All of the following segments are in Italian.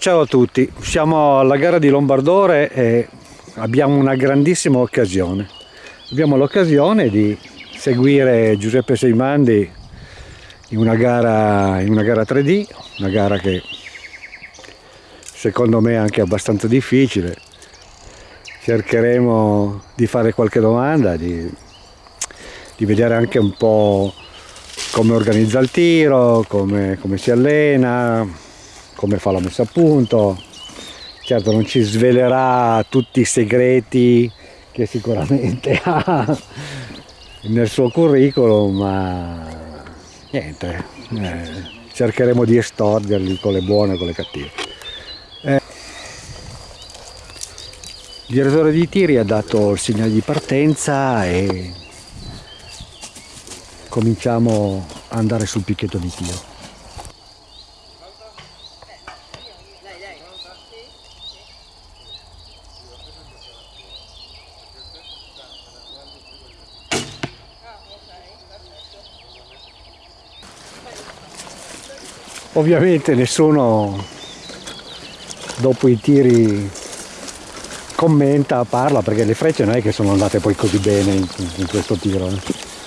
Ciao a tutti, siamo alla gara di Lombardore e abbiamo una grandissima occasione. Abbiamo l'occasione di seguire Giuseppe Seimandi in una, gara, in una gara 3D, una gara che secondo me è anche abbastanza difficile. Cercheremo di fare qualche domanda, di, di vedere anche un po' come organizza il tiro, come, come si allena, come fa la messa a punto certo non ci svelerà tutti i segreti che sicuramente ha nel suo curriculum ma niente eh, cercheremo di estorderli con le buone e con le cattive. Eh, il direttore di tiri ha dato il segnale di partenza e cominciamo ad andare sul picchetto di tiro ovviamente nessuno dopo i tiri commenta, parla perché le frecce non è che sono andate poi così bene in, in questo tiro eh.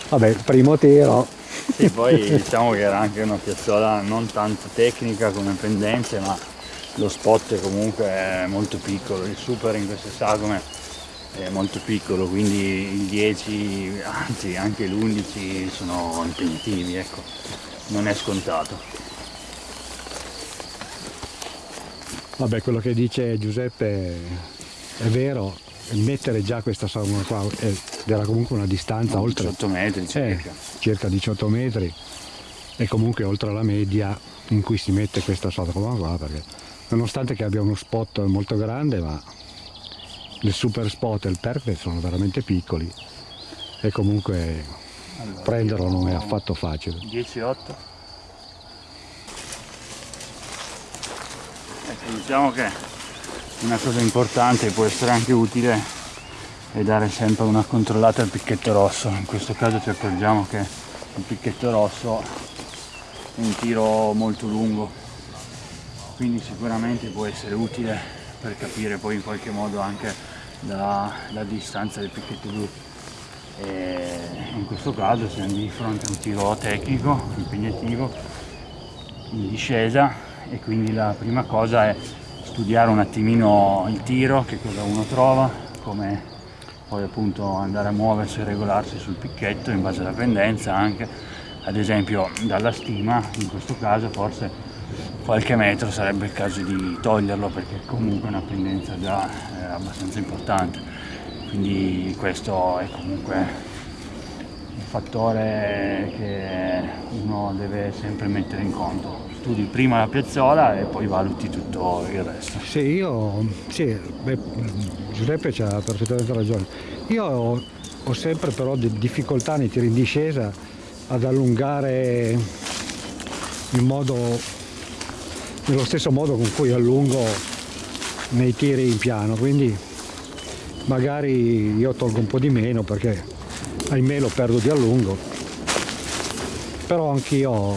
vabbè primo tiro. Sì, poi diciamo che era anche una piazzola non tanto tecnica come pendenze ma lo spot comunque è molto piccolo. Il super in queste sagome è molto piccolo quindi il 10 anzi anche l'11 sono impegnativi ecco. Non è scontato Vabbè, quello che dice Giuseppe è vero, mettere già questa sauna qua era comunque una distanza oltre 18 metri circa. Eh, circa. 18 metri. E comunque oltre la media in cui si mette questa sauna qua perché nonostante che abbia uno spot molto grande ma il super spot e il perfect sono veramente piccoli e comunque allora, prenderlo non è affatto facile. 10-8 diciamo che una cosa importante può essere anche utile è dare sempre una controllata al picchetto rosso. In questo caso ci accorgiamo che il picchetto rosso è un tiro molto lungo quindi sicuramente può essere utile per capire poi in qualche modo anche la, la distanza del picchetto blu. E in questo caso siamo di fronte a un tiro tecnico impegnativo in discesa e quindi la prima cosa è studiare un attimino il tiro, che cosa uno trova, come poi appunto andare a muoversi e regolarsi sul picchetto in base alla pendenza anche, ad esempio dalla stima, in questo caso forse qualche metro sarebbe il caso di toglierlo perché comunque è una pendenza già eh, abbastanza importante, quindi questo è comunque un fattore che uno deve sempre mettere in conto studi prima la piazzola e poi valuti tutto il resto. Sì, io, sì, beh, Giuseppe ha perfettamente ragione. Io ho, ho sempre però difficoltà nei tiri in discesa ad allungare in modo, nello stesso modo con cui allungo nei tiri in piano, quindi magari io tolgo un po' di meno perché ahimè lo perdo di allungo, però anch'io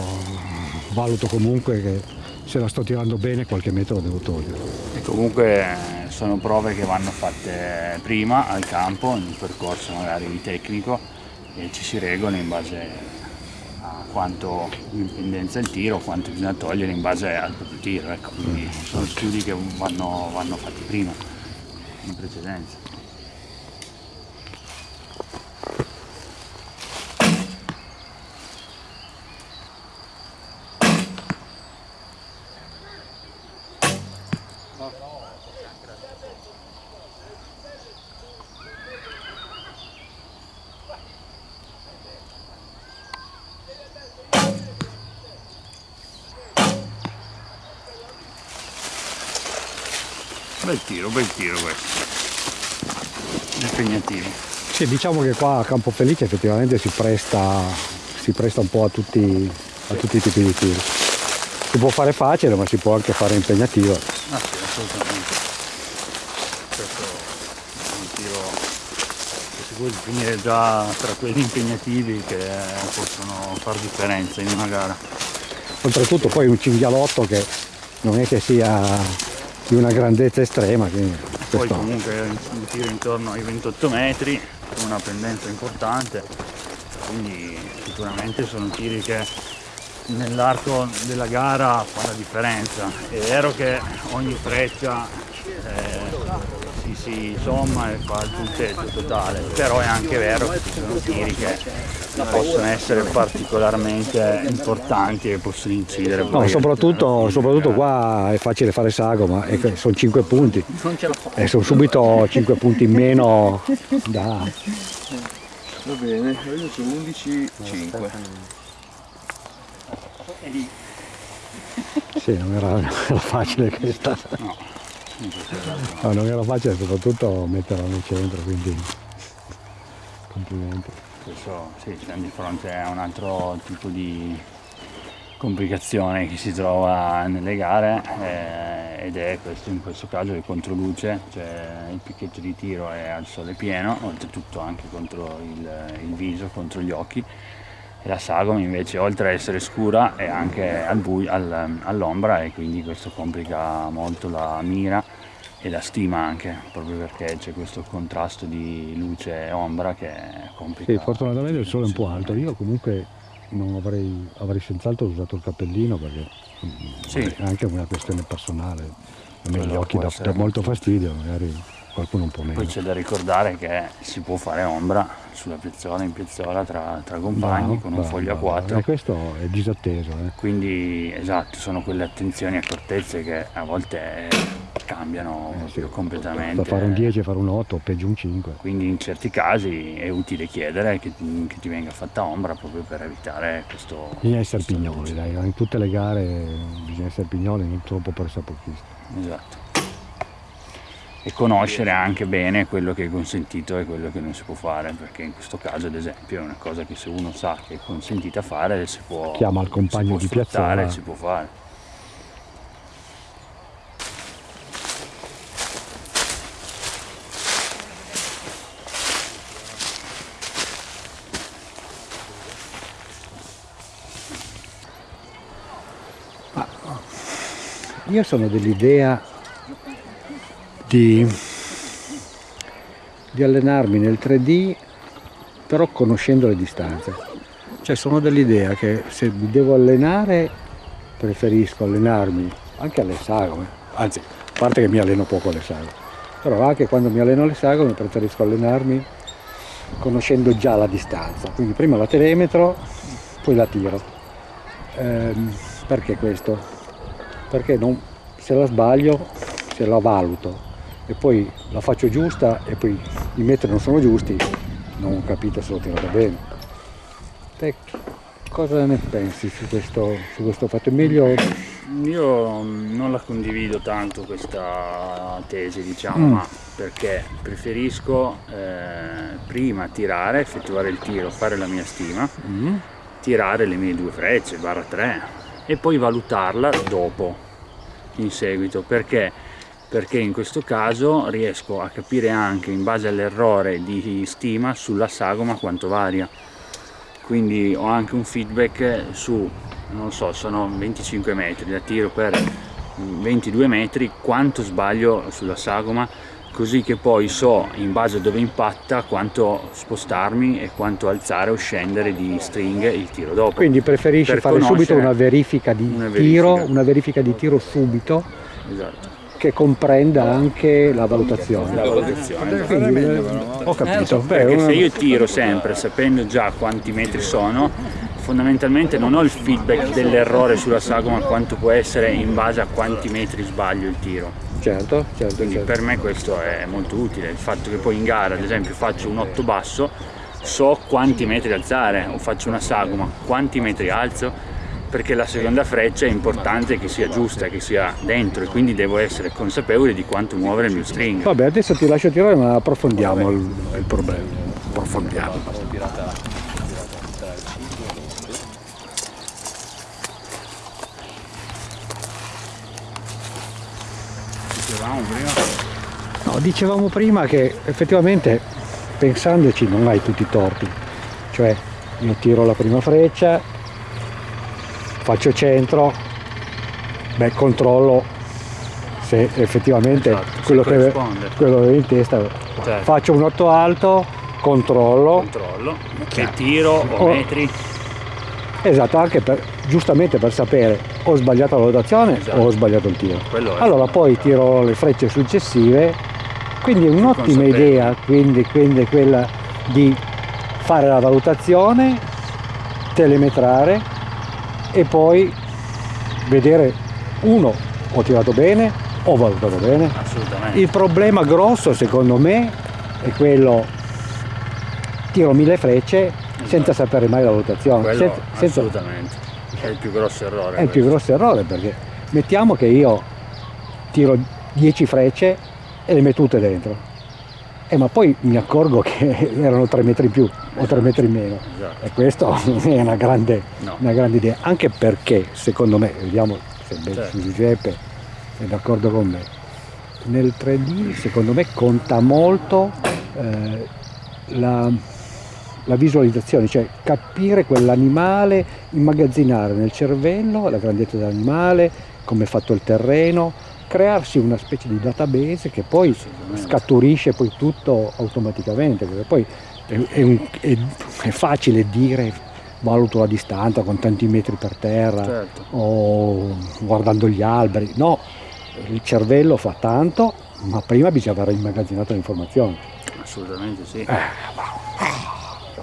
valuto comunque che se la sto tirando bene qualche metro lo devo togliere. E comunque eh, sono prove che vanno fatte prima al campo, in un percorso magari tecnico e ci si regola in base a quanto impendenza il tiro, quanto bisogna togliere in base al proprio tiro. Ecco. Quindi sono studi che vanno, vanno fatti prima, in precedenza. Tiro, bel tiro questo. Impegnativo. Sì, diciamo che qua a Campo Felice effettivamente si presta, si presta un po' a tutti, a tutti i tipi di tiri. Si può fare facile ma si può anche fare impegnativo. Ah sì, assolutamente. Questo è un tiro che si può definire già tra quelli impegnativi che possono far differenza in una gara. Oltretutto poi un cinghialotto che non è che sia di una grandezza estrema. Quindi Poi questo- comunque un tiro intorno ai 28 metri, con una pendenza importante, quindi sicuramente sono tiri che nell'arco della gara fa la differenza. È vero che ogni freccia eh, si, si somma e fa il punteggio totale, però è anche vero che ci sono tiri che possono essere particolarmente importanti e possono incidere. No, soprattutto, soprattutto qua è facile fare sagoma e che sono 5 punti e sono subito 5 punti in meno da... Va bene, io sono 11, 5. Sì, non era, non era facile questa. No. No, non era facile soprattutto metterla nel centro, quindi complimenti. Adesso sì, siamo di fronte a un altro tipo di complicazione che si trova nelle gare eh, ed è questo in questo caso il controluce, cioè il picchetto di tiro è al sole pieno, oltretutto anche contro il, il viso, contro gli occhi. E la sagoma invece oltre a essere scura è anche al- all'ombra e quindi questo complica molto la mira e la stima anche, proprio perché c'è questo contrasto di luce e ombra che complica. Sì, fortunatamente il sole è un po' alto, io comunque non avrei, avrei senz'altro usato il cappellino perché mm, Sì. è anche una questione personale. A me gli occhi dà molto fastidio, magari qualcuno un po' meno. Poi c'è da ricordare che si può fare ombra sulla piazzola, in piazzola, tra, tra compagni, Bravo, con un foglio a. 4. E questo è disatteso, eh. Quindi esatto, sono quelle attenzioni e accortezze che a volte cambiano Eh, sì. completamente. Da fare un 10 e fare un 8 o peggio un 5. Quindi in certi casi è utile chiedere che, che ti venga fatta ombra proprio per evitare questo. Bisogna essere questo pignoli, dai, in tutte le gare bisogna essere pignoli, non troppo pressapochisti. Esatto. E conoscere anche bene quello che è consentito e quello che non si può fare, perché in questo caso ad esempio è una cosa che se uno sa che è consentita fare si può, Chiama il compagno di piazzola. si può fare. Io sono dell'idea di, di allenarmi nel 3D però conoscendo le distanze. Cioè sono dell'idea che se mi devo allenare preferisco allenarmi anche alle sagome, anzi a parte che mi alleno poco alle sagome, però anche quando mi alleno alle sagome preferisco allenarmi conoscendo già la distanza, quindi prima la telemetro, poi la tiro. Ehm, perché questo? Perché non- se la sbaglio, se la valuto e poi la faccio giusta e poi i metri non sono giusti, non capite se l'ho tirata bene. Te cosa ne pensi su questo, su questo fatto? È meglio Io non la condivido tanto questa tesi, diciamo, Mm. ma perché preferisco eh, prima tirare, effettuare il tiro, fare la mia stima, tirare le mie due frecce, barra 3, e poi valutarla dopo, in seguito. Perché? Perché in questo caso riesco a capire anche in base all'errore di stima sulla sagoma quanto varia. Quindi ho anche un feedback su, non so, sono 25 metri, da tiro per 22 metri, quanto sbaglio sulla sagoma, così che poi so in base a dove impatta quanto spostarmi e quanto alzare o scendere di stringhe il tiro dopo. Quindi preferisci Per fare subito una verifica di una tiro, verifica. una verifica di tiro subito Esatto. Che comprenda anche la valutazione. La valutazione. Quindi, eh, ho capito. Beh, Perché una- se io tiro sempre sapendo già quanti metri sono, fondamentalmente non ho il feedback dell'errore sulla sagoma quanto può essere in base a quanti metri sbaglio il tiro. Certo, certo, Quindi certo. per me questo è molto utile, il fatto che poi in gara ad esempio faccio un 8 basso, so quanti metri alzare, o faccio una sagoma, quanti metri alzo, perché la seconda freccia è importante che sia giusta, che sia dentro e quindi devo essere consapevole di quanto muovere il mio string. Vabbè, adesso ti lascio tirare ma approfondiamo il, il problema. Approfondiamo. Dicevamo prima. No, dicevamo prima che effettivamente pensandoci non hai tutti i torti. Cioè io tiro la prima freccia, faccio centro, beh, controllo se effettivamente Esatto, se quello, che, quello che avevo in testa, Certo. faccio un 8 alto, controllo, controllo, che tiro o Oh. metri, esatto, anche per, giustamente per sapere ho sbagliato la valutazione Esatto. o ho sbagliato il tiro. Allora poi tiro le frecce successive, quindi è un'ottima idea, quindi, quindi quella di fare la valutazione, telemetrare e poi vedere uno ho tirato bene, ho valutato bene. Assolutamente. Il problema grosso secondo me è quello tiro mille frecce senza sapere mai la valutazione. Quello senza- senza- assolutamente. È il più grosso errore. è il più questo. grosso errore perché mettiamo che io tiro 10 frecce e le metto tutte dentro. Eh, ma poi mi accorgo che erano 3 metri in più o 3 metri in meno. Esatto. E questo è una grande, No. una grande idea, anche perché secondo me, vediamo se Certo. Giuseppe è d'accordo con me, nel 3D secondo me conta molto eh, la, la visualizzazione, cioè capire quell'animale, immagazzinare nel cervello la grandezza dell'animale, come è fatto il terreno, crearsi una specie di database che poi scaturisce poi tutto automaticamente, perché poi è, un- è- è facile dire valuto la distanza con tanti metri per terra Certo. o guardando gli alberi, no, il cervello fa tanto, ma prima bisogna aver immagazzinato l'informazione. Assolutamente sì. Eh,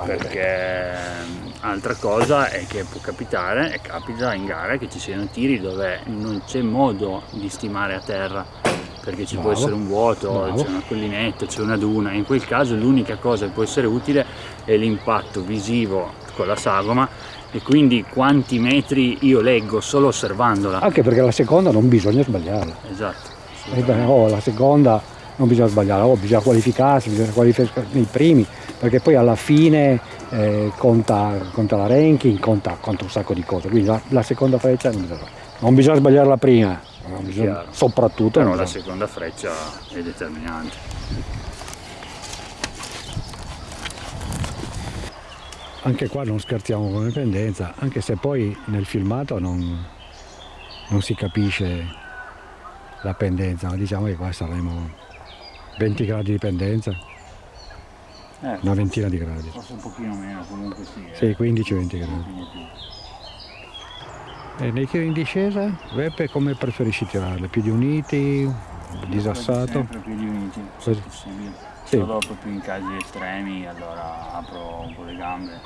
Perché ehm, altra cosa è che può capitare, e capita in gara, che ci siano tiri dove non c'è modo di stimare a terra, perché ci può Bravo. essere un vuoto, c'è una collinetta, c'è una duna, in quel caso l'unica cosa che può essere utile è l'impatto visivo con la sagoma e quindi quanti metri io leggo solo osservandola. Anche perché la seconda non bisogna sbagliarla. Esatto. Eh beh, oh, la seconda non bisogna sbagliarla, oh, bisogna qualificarsi, bisogna qualificarsi nei primi, perché poi alla fine eh, conta, conta la ranking, conta, conta un sacco di cose. Quindi la, la seconda freccia non bisogna, non bisogna sbagliare la prima, non bisogna- soprattutto Però non la seconda freccia è determinante. Anche qua non scherziamo con le pendenza, anche se poi nel filmato non, non si capisce la pendenza, ma diciamo che qua saremo 20 gradi di pendenza, Eh, una ventina di gradi. Forse un pochino meno, comunque sì. Sì, eh. 15-20 gradi. Più. E nei tiri in discesa, Beppe, come preferisci tirarle? Piedi uniti, disassato? Sempre piedi uniti, se possibile. Sì. Solo proprio in casi estremi, allora apro un po' le gambe,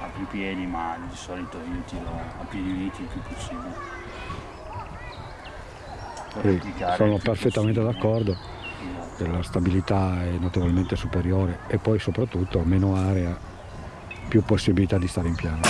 apro i piedi, ma di solito io tiro a piedi uniti il più possibile. Per Sì, sono più perfettamente d'accordo, la stabilità è notevolmente superiore e poi soprattutto meno area, più possibilità di stare in piano.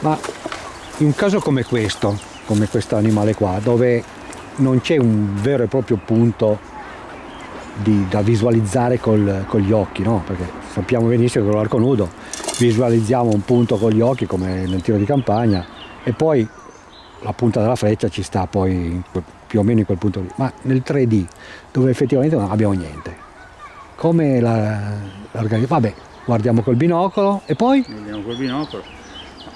Ma in un caso come questo, come questo animale qua, dove non c'è un vero e proprio punto di- da visualizzare col- con gli occhi, no? Perché sappiamo benissimo che con l'arco nudo visualizziamo un punto con gli occhi come nel tiro di campagna e poi la punta della freccia ci sta poi più o meno in quel punto lì. Ma nel 3D, dove effettivamente non abbiamo niente, come la, l'organizzazione? Vabbè, guardiamo col binocolo e poi Vediamo col binocolo.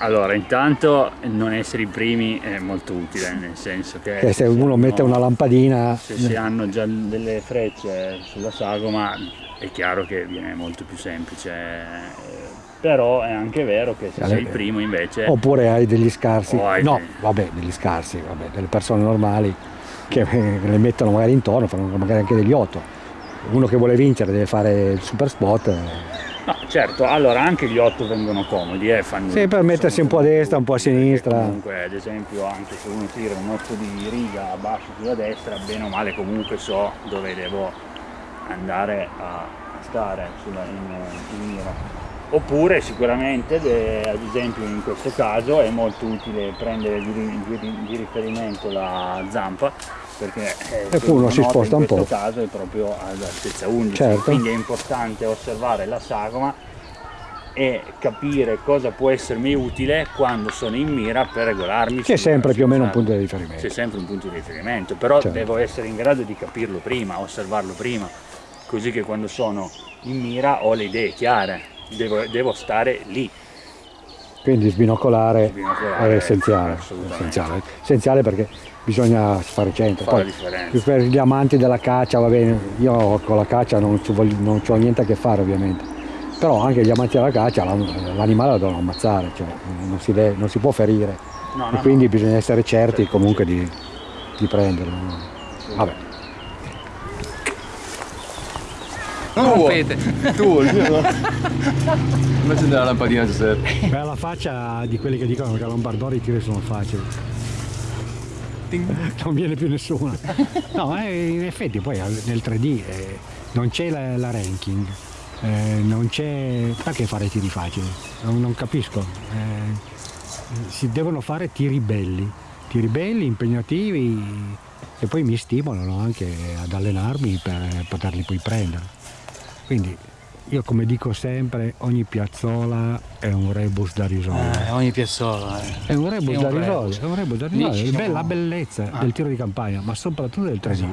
Allora, intanto non essere i primi è molto utile, nel senso che... eh, se uno hanno- mette una lampadina Se si hanno già delle frecce sulla sagoma è chiaro che viene molto più semplice, eh, però è anche vero che se Allora, sei il primo invece... Oppure hai degli scarsi, hai no, dei- vabbè, degli scarsi, vabbè, delle persone normali che eh, le mettono magari intorno, fanno magari anche degli 8. Uno che vuole vincere deve fare il super spot. eh. No, certo, allora anche gli 8 vengono comodi, eh, fanno... Sì, per mettersi un po' a destra, un po' a perché sinistra. Comunque, ad esempio, anche se uno tira un 8 di riga a basso sulla destra, bene o male comunque so dove devo andare a, stare sulla, in, in mira. Oppure sicuramente, de- ad esempio in questo caso, è molto utile prendere di, di- di riferimento la zampa perché eh, E uno si sposta un in po'. questo caso è proprio ad altezza 11, Certo. quindi è importante osservare la sagoma e capire cosa può essermi utile quando sono in mira per regolarmi. C'è sempre più o meno un punto di riferimento. C'è sempre un punto di riferimento, però Certo. devo essere in grado di capirlo prima, osservarlo prima, così che quando sono in mira ho le idee chiare, devo, devo stare lì. Quindi sbinocolare, Sbinocolare, è essenziale, essenziale, essenziale perché bisogna fare centro. Fa la Poi, per gli amanti della caccia, va bene, io con la caccia non ci voglio- non ho niente a che fare ovviamente, però anche gli amanti della caccia l'an- l'animale lo devono ammazzare, cioè non si, deve- non si può ferire No, e no, quindi no. bisogna essere certi Certo, comunque di, di prenderlo. Vabbè. Rompete! Tu la lampadina Giuseppe? Beh, la faccia di quelli che dicono che a Lombardori i tiri sono facili. Non viene più nessuno. No, eh, in effetti poi nel 3D eh, non c'è la, la ranking, eh, non c'è... Perché fare tiri facili? Non, non capisco. Eh, si devono fare tiri belli, tiri belli, impegnativi e poi mi stimolano anche ad allenarmi per poterli poi prendere. Quindi io come dico sempre, ogni piazzola è un rebus da risolvere. Eh, ogni piazzola. eh. È un rebus È da risolvere, è un rebus da risolvere. ci Be- siamo- La bellezza Ah. del tiro di campagna, ma soprattutto del 3D.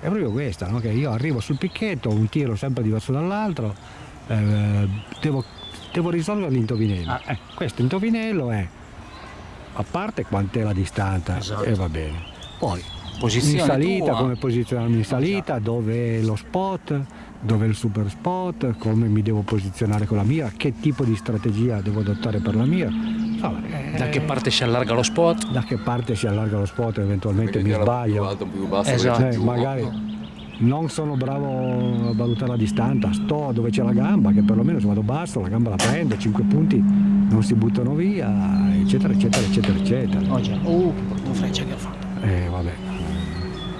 È proprio questa, no? che io arrivo sul picchetto, un tiro sempre diverso dall'altro, eh, devo, devo risolvere l'indovinello. Ah. Eh, questo indovinello è, a parte quant'è la distanza, Esatto. e va bene. Poi Posizione in salita, tua. come posizionarmi in salita, dove è lo spot, dove è il super spot, come mi devo posizionare con la mira, che tipo di strategia devo adottare per la mira. Insomma, eh, Da che parte si allarga lo spot? da che parte si allarga lo spot, eventualmente Perché mi tira più sbaglio. alto, più basso, Esatto. Eh, più- magari non sono bravo a valutare la distanza, sto dove c'è la gamba, che perlomeno se vado basso la gamba la prendo, 5 punti non si buttano via, eccetera, eccetera, eccetera, eccetera. Oh già, oh che brutta freccia che ho fatto. Eh, vabbè.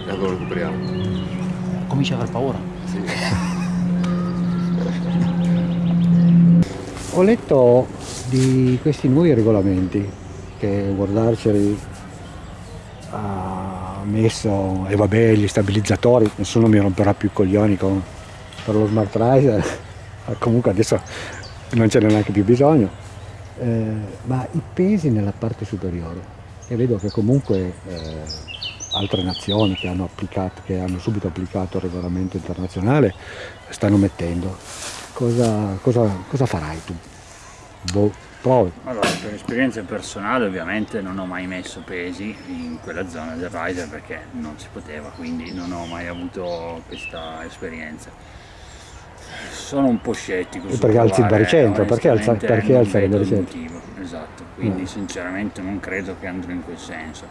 E allora recuperiamo. Comincia ad aver paura. Sì. Ho letto di questi nuovi regolamenti che Archery ha messo, e vabbè, gli stabilizzatori, nessuno mi romperà più i coglioni con, per lo Smart Riser, comunque adesso non ce n'è neanche più bisogno, Eh, ma i pesi nella parte superiore, e vedo che comunque eh, altre nazioni che hanno, applicato, che hanno subito applicato il regolamento internazionale stanno mettendo. Cosa, cosa, cosa farai tu? Boh, provi. Allora, per esperienza personale ovviamente non ho mai messo pesi in quella zona del riser perché non si poteva, quindi non ho mai avuto questa esperienza. Sono un po' scettico E perché alzi il baricentro? Perché alza- perché alzare il baricentro? motivo, Esatto, quindi Mm. sinceramente non credo che andrò in quel senso.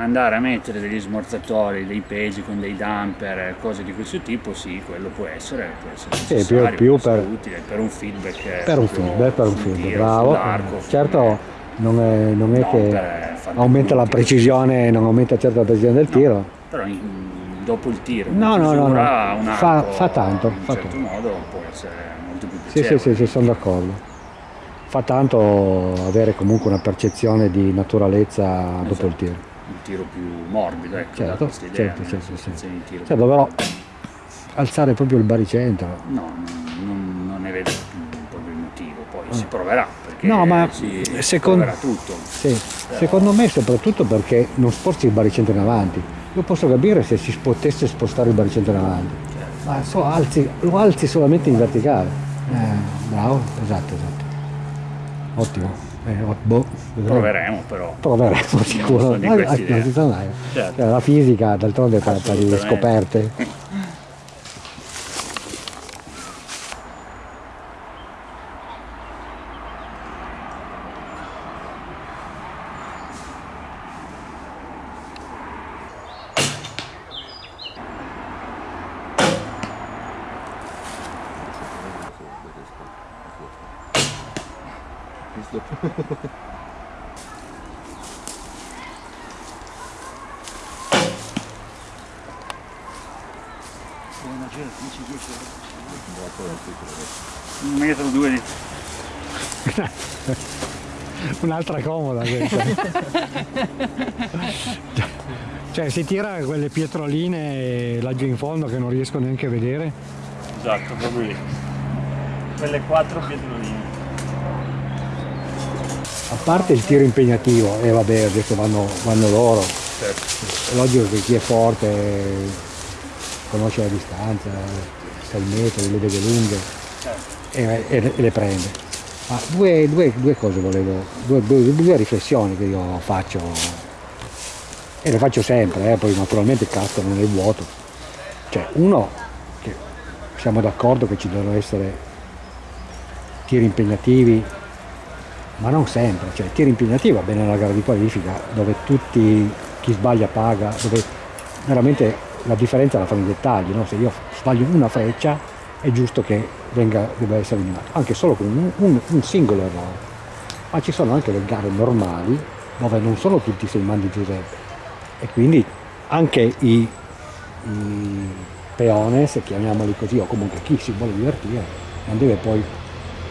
Andare a mettere degli smorzatori, dei pesi con dei damper, cose di questo tipo, sì, quello può essere, può essere Sì, più- più può per- utile per un feedback Per un feedback, per un feedback, tiro, bravo. Certo non è, non è No, che aumenta la precisione, non aumenta certo la precisione del No. tiro. Però in- dopo il tiro, No, no, no, no. un Fa- fa tanto, in un fa certo tanto. modo può essere molto più Sì, sì, piacevole. sì, sì, sono d'accordo. Fa tanto avere comunque una percezione di naturalezza dopo Esatto. il tiro. Un tiro più morbido, ecco, Certo, questa idea, certo, certo, sensazione di tiro. Certo, però alzare proprio il baricentro. No, non, non ne vedo proprio il motivo, poi si proverà perché. No, ma si secondo- proverà tutto. Sì, secondo me soprattutto perché non sposti il baricentro in avanti. Io posso capire se si potesse spostare il baricentro in avanti, Certo. ma so, alzi- lo alzi solamente in verticale. Eh, bravo, esatto, esatto. Ottimo. Eh, oh, boh, vedremo. Proveremo però. Proveremo sicuro. sono di Ah, questa ah, idea. non si sa mai. Certo. Eh, La fisica d'altronde di Assolutamente. scoperte. Un metro o due di... Un'altra comoda questa. cioè si tira quelle pietroline laggiù in fondo che non riesco neanche a vedere. Esatto, proprio lì. Quelle quattro pietroline. a parte il tiro impegnativo, e vabbè adesso vanno, vanno loro, Certo. è logico che chi è forte conosce la distanza, sa il metodo, le vede lunghe e, e- e le prende. Ma due, due- due cose volevo, due, due- riflessioni che io faccio e le faccio sempre, eh, poi naturalmente cascano nel vuoto. Cioè, uno, che siamo d'accordo che ci devono essere tiri impegnativi, ma non sempre, cioè tiri impegnativi va bene nella gara di qualifica, dove tutti, chi sbaglia paga, dove veramente la differenza la fanno i dettagli, no? se io sbaglio una freccia è giusto che venga, debba essere eliminato, anche solo con un, un- un singolo errore. Ma ci sono anche le gare normali dove non sono tutti sei mandi Giuseppe e quindi anche i, i peones, chiamiamoli così, o comunque chi si vuole divertire, non deve poi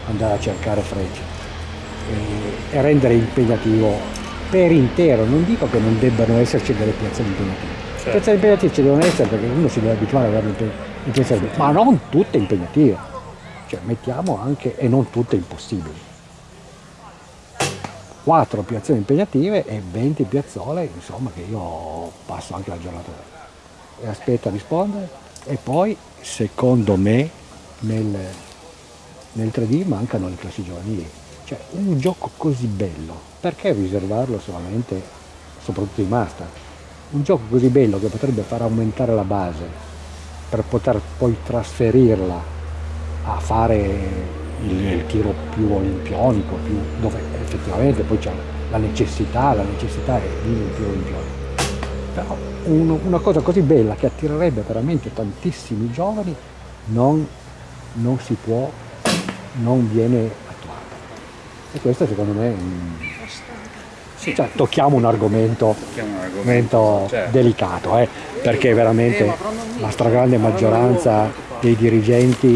andare a cercare frecce e, e rendere impegnativo per intero. Non dico che non debbano esserci delle piazzate impegnative. Le piazzate impegnative ci devono essere perché uno si deve abituare ad avere piazza ma non tutte impegnative. Cioè mettiamo anche, e non tutte impossibili. 4 piazzole impegnative e 20 piazzole, insomma, che io passo anche la giornata e aspetto a rispondere. E poi, secondo me, nel, nel 3D mancano le classi giovanili. Cioè, un gioco così bello, perché riservarlo solamente, soprattutto in master? Un gioco così bello che potrebbe far aumentare la base per poter poi trasferirla a fare il, il tiro più olimpionico, più- dove effettivamente poi c'è la necessità, la necessità è un tiro olimpionico. Però uno- una cosa così bella che attirerebbe veramente tantissimi giovani non, non si può, non viene attuata. E questo secondo me è un- Sì, cioè, tocchiamo un argomento, tocchiamo un argomento. Certo. delicato, eh, perché veramente la stragrande maggioranza dei dirigenti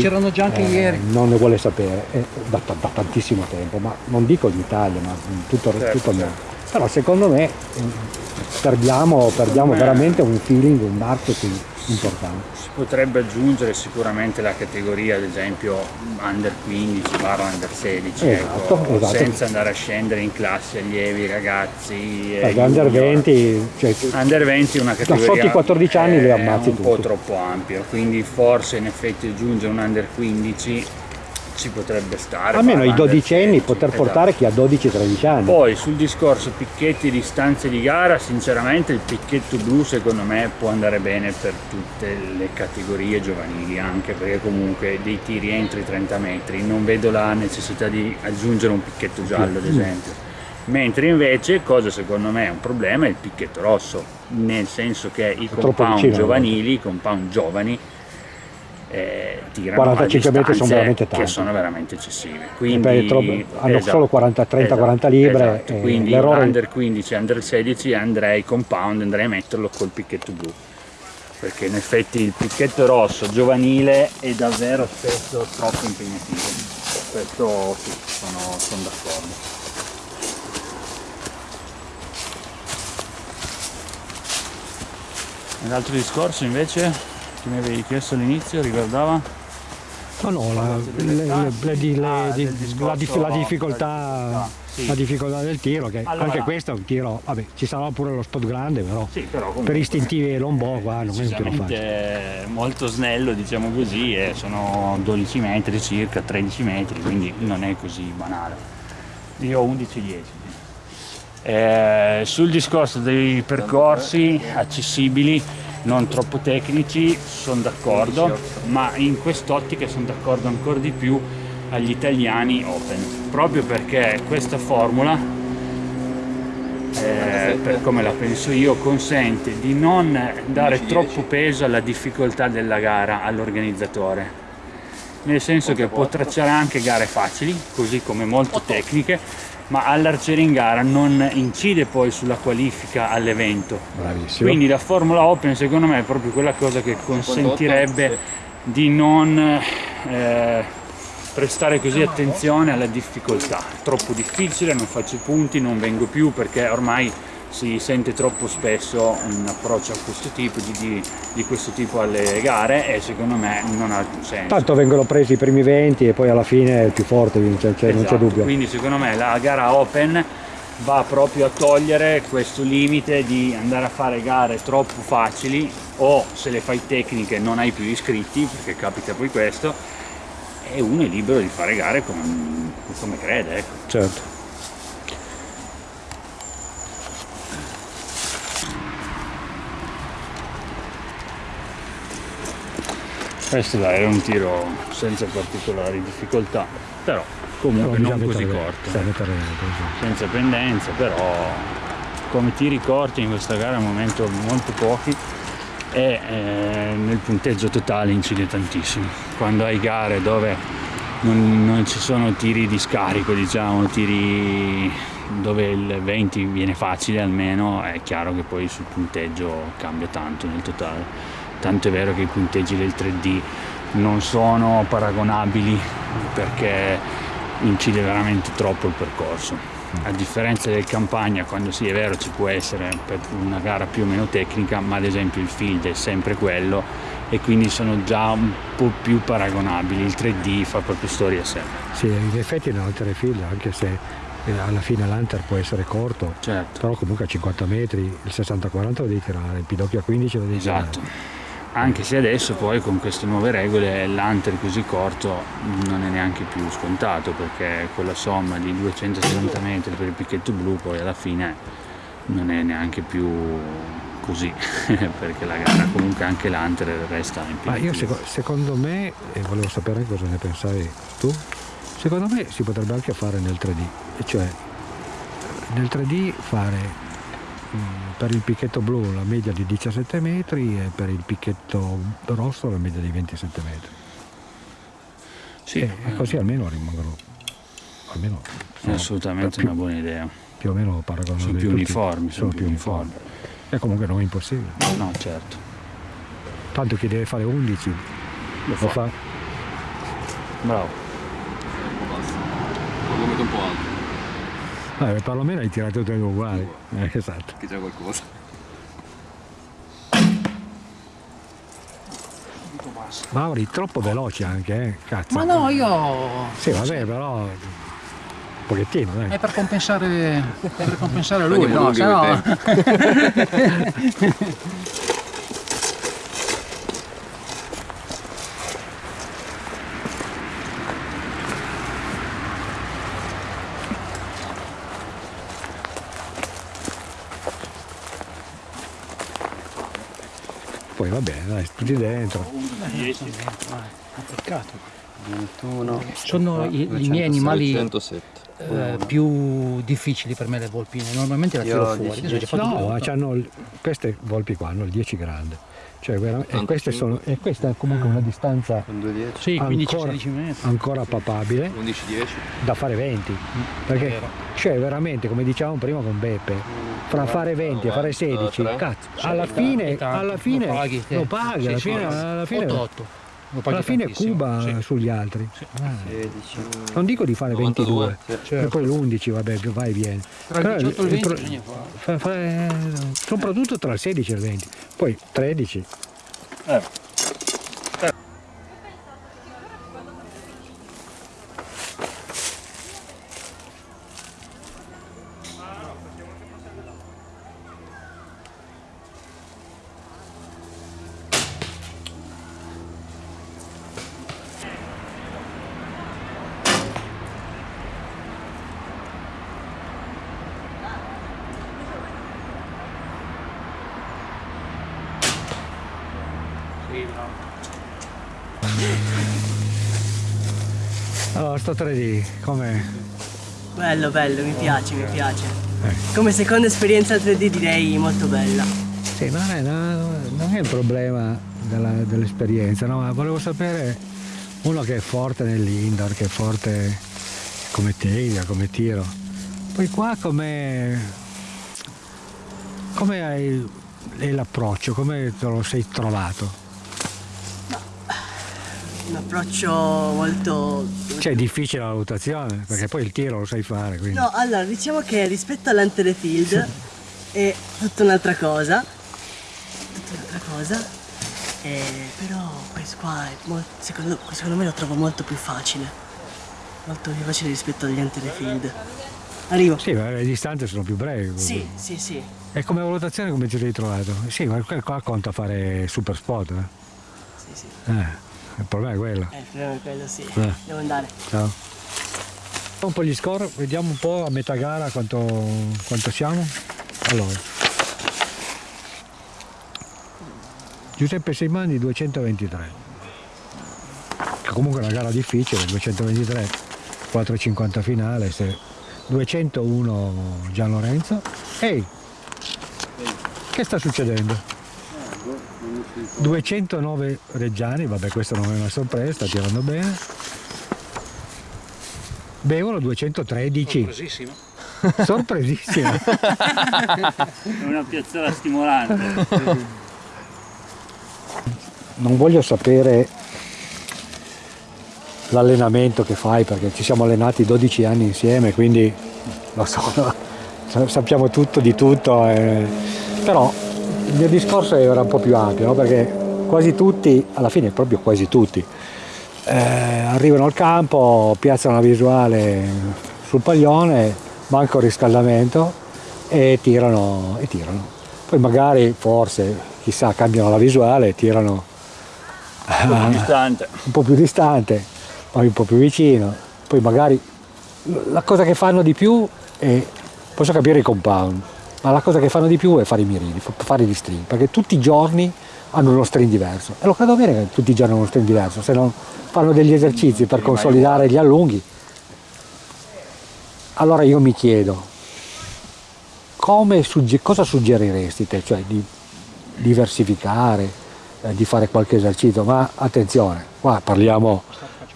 eh, non ne vuole sapere eh, da, da- da tantissimo tempo, ma non dico in Italia, ma in tutto, Certo, tutto il certo. mondo. Però secondo me eh, perdiamo, perdiamo me- veramente un feeling, un marketing importante. Si potrebbe aggiungere sicuramente la categoria, ad esempio, under 15 barra under 16, Esatto, ecco, esatto. senza andare a scendere in classi allievi, ragazzi. eh, under junior. 20, cioè, Under 20 è una categoria sotto i 14 anni li eh, ammazzi un po' tutti. troppo ampio, quindi forse in effetti aggiungere un under 15 ci potrebbe stare. almeno barra i under dodicenni 16, poter esatto. portare chi ha 12-13 anni. Poi sul discorso picchetti distanze di gara, sinceramente il picchetto blu secondo me può andare bene per tutte le categorie giovanili, anche perché comunque dei tiri entro i 30 metri, non vedo la necessità di aggiungere un picchetto giallo ad esempio. Mentre invece, cosa secondo me è un problema, è il picchetto rosso, nel senso che i compound giovanili, i compound giovani, eh, tirano 45 a metri sono veramente che tanti. sono veramente eccessive. Quindi, troppo- hanno esatto, solo 40, 30, 40 libre esatto. Quindi under 15 under 16 andrei compound, andrei a metterlo col picchetto blu. Perché in effetti il picchetto rosso giovanile è davvero spesso troppo impegnativo. Questo sì, sono, sono d'accordo. L'altro discorso invece che mi avevi chiesto all'inizio riguardava No, no, la, le- le- le- Ah, di- del la, discorso- dif- la difficoltà, sì. la difficoltà del tiro, che Allora- anche questo è un tiro, vabbè, ci sarà pure lo spot grande, però Sì, però comunque- per istintivi e lombo qua non è un tiro facile. molto snello diciamo così e sono 12 metri circa 13 metri quindi non è così banale. Io ho 11-10 Eh, sul discorso dei percorsi accessibili non troppo tecnici sono d'accordo ma in quest'ottica sono d'accordo ancora di più agli italiani open proprio perché questa formula eh, per come la penso io, consente di non dare troppo peso alla difficoltà della gara all'organizzatore. Nel senso che può tracciare anche gare facili, così come molto. tecniche, ma all'arciere in gara non incide poi sulla qualifica all'evento. Bravissimo. Quindi la Formula Open secondo me è proprio quella cosa che consentirebbe di non eh, prestare così attenzione alla difficoltà. Troppo difficile, non faccio i punti, non vengo più perché ormai si sente troppo spesso un approccio a questo tipo di, di, di questo tipo alle gare e secondo me non ha senso. Tanto vengono presi i primi 20 e poi alla fine il più forte vince, cioè, non c'è Esatto, dubbio. Quindi secondo me la gara open va proprio a togliere questo limite di andare a fare gare troppo facili o se le fai tecniche non hai più iscritti, perché capita poi questo, e uno è libero di fare gare come, come crede. Ecco. Certo. Questo dai era un tiro senza particolari difficoltà, però comunque Però non così corto. così. senza pendenza, però come tiri corti in questa gara al momento molto pochi e eh, nel punteggio totale incide tantissimo. Quando hai gare dove non, non ci sono tiri di scarico, diciamo, tiri dove il 20 viene facile almeno, è chiaro che poi sul punteggio cambia tanto nel totale. Tanto è vero che i punteggi del 3D non sono paragonabili perché incide veramente troppo il percorso. A differenza del campagna, quando sì è vero ci può essere una gara più o meno tecnica, ma ad esempio il field è sempre quello e quindi sono già un po' più paragonabili. Il 3D fa proprio storia a sé. Sì, in effetti nella field, anche se eh, alla fine l'Hunter può essere corto, Certo. però comunque a 50 metri il 60-40 lo devi tirare, il pidocchio a 15 lo devi Esatto. tirare. Anche se adesso poi con queste nuove regole l'hunter così corto non è neanche più scontato perché con la somma di 270 metri per il picchetto blu poi alla fine non è neanche più così perché la gara comunque anche l'hunter resta in Ma io piedi. seco- secondo me, e volevo sapere cosa ne pensavi tu, secondo me si potrebbe anche fare nel 3D, e cioè nel 3D fare mh, per il picchetto blu la media di 17 metri e per il picchetto rosso la media di 27 metri. Sì, E, così almeno rimangono, almeno sono assolutamente più, una buona idea. più o meno paragonabili. Sono più tutti. uniformi, sono più uniformi. E comunque non è impossibile. No, certo. Tanto chi deve fare 11 Lo lo fa. fa. Bravo. Basta. Lo metto un po' alto, Eh, perlomeno hai tirato tutte e due uguali. Eh, esatto. che c'è qualcosa. Mauri, troppo veloce anche, eh? Cazzo. Ma no, io... Sì, vabbè, però. Un pochettino, dai. È per compensare, per compensare lui, no? Se no... Poi va bene, dai, tutti dentro. Peccato. 21. Sono i, i miei animali 107. eh, più difficili per me le volpine. Normalmente le Io tiro ho fuori. 10, Adesso gli ho fatto No, c'hanno il- queste volpi qua hanno il 10 grande. Cioè, e, 85. queste sono, e questa è comunque una distanza Con 210. Sì, ancora, 15-16 metri. ancora papabile 11-10. da fare 20. Perché vero. cioè veramente, come dicevamo prima con Beppe, fra fare 20 e fare 16, tre. cazzo, alla fine, alla fine lo paghi, te. lo paghi, alla fine, alla fine, 8-8. Alla fine tantissimo. cuba Sì. sugli altri. 16. Non dico di fare 92, 22, e poi l'11 vabbè che vai e vieni. Tra il Però 18 e il il 20 pro- fa- fa- soprattutto tra il 16 e il 20, poi 13. Allora, sto 3D, come Bello, bello, mi piace, mi piace. Come seconda esperienza 3D direi molto bella. Sì, non è, non è il problema dell'esperienza, no? ma volevo sapere uno che è forte nell'indoor, che è forte come teglia, come tiro. Poi qua come, come hai è l'approccio, come te lo sei trovato? Approccio molto... Cioè è difficile la valutazione, perché poi il tiro lo sai fare, quindi. No, allora, diciamo che rispetto all'Anterefield è tutta un'altra cosa. Tutta un'altra cosa. Eh, però questo qua è mol- secondo, secondo me lo trovo molto più facile. Molto più facile rispetto agli Field. Arrivo. Sì, ma le distanze sono più brevi. Sì, sì, sì. E come valutazione come ti sei trovato? Sì, ma qua conta fare super spot, eh? Sì, sì. Eh, il problema è quello. Eh, il problema è quello, sì. Eh. Devo andare. Ciao. Un po' gli score, vediamo un po' a metà gara quanto, quanto siamo. Allora. Giuseppe Seimani 223. Che comunque è una gara difficile, 223, 4,50 finale, se 201 Gian Lorenzo. Ehi! Che sta succedendo? 209 Reggiani, vabbè questo non è una sorpresa, sta tirando bene. Bevono 213. Sorpresissimo. Sorpresissimo. È una piazzola stimolante. non voglio sapere l'allenamento che fai perché ci siamo allenati 12 anni insieme, quindi lo so, sa- sappiamo tutto di tutto, eh, però il mio discorso era un po' più ampio, no? perché quasi tutti, alla fine proprio quasi tutti, eh, arrivano al campo, piazzano la visuale sul paglione, manca un riscaldamento e tirano, e tirano. Poi magari, forse, chissà, cambiano la visuale e tirano Un po' distante. un po' più distante, poi un po' più vicino, poi magari la cosa che fanno di più è, posso capire i compound, ma la cosa che fanno di più è fare i mirini, fa- fare gli string, perché tutti i giorni hanno uno string diverso e lo credo bene che tutti i giorni hanno uno string diverso, se non fanno degli esercizi per consolidare gli allunghi. Allora io mi chiedo, come sugge- cosa suggeriresti te? Cioè di diversificare, eh, di fare qualche esercizio, ma attenzione, qua parliamo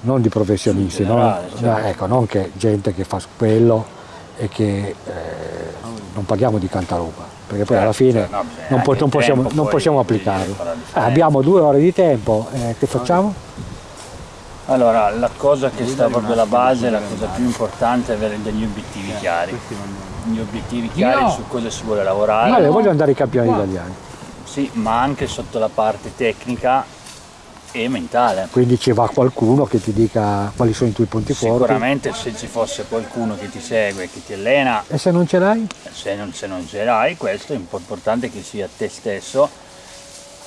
non di professionisti, In no? generale, certo. Eh, ecco, non che gente che fa quello e che eh, non parliamo di cantarupa, perché poi alla fine Certo, no, non, po- non possiamo, non possiamo applicarlo. Eh, abbiamo due ore di tempo, eh, che facciamo? Allora, la cosa che sta proprio alla base, la cosa più importante è avere degli obiettivi chiari. Gli obiettivi chiari su cosa si vuole lavorare. Vale, voglio andare ai campioni italiani, Sì, ma anche sotto la parte tecnica e mentale. quindi ci va qualcuno che ti dica quali sono i tuoi punti forti. Sicuramente se ci fosse qualcuno che ti segue, che ti allena, E se non ce l'hai? se non, se non ce l'hai, questo è impo- importante che sia te stesso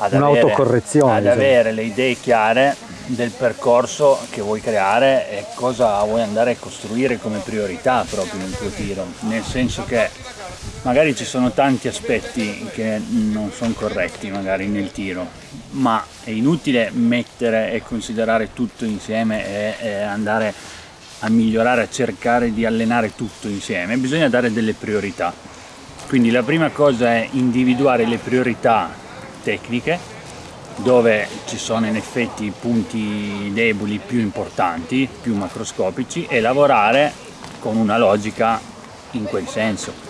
ad avere, ad avere le idee chiare del percorso che vuoi creare e cosa vuoi andare a costruire come priorità proprio nel tuo tiro. Nel senso che magari ci sono tanti aspetti che non sono corretti magari nel tiro, ma è inutile mettere e considerare tutto insieme e, e andare a migliorare, a cercare di allenare tutto insieme, bisogna dare delle priorità. Quindi la prima cosa è individuare le priorità tecniche dove ci sono in effetti i punti deboli più importanti, più macroscopici e lavorare con una logica in quel senso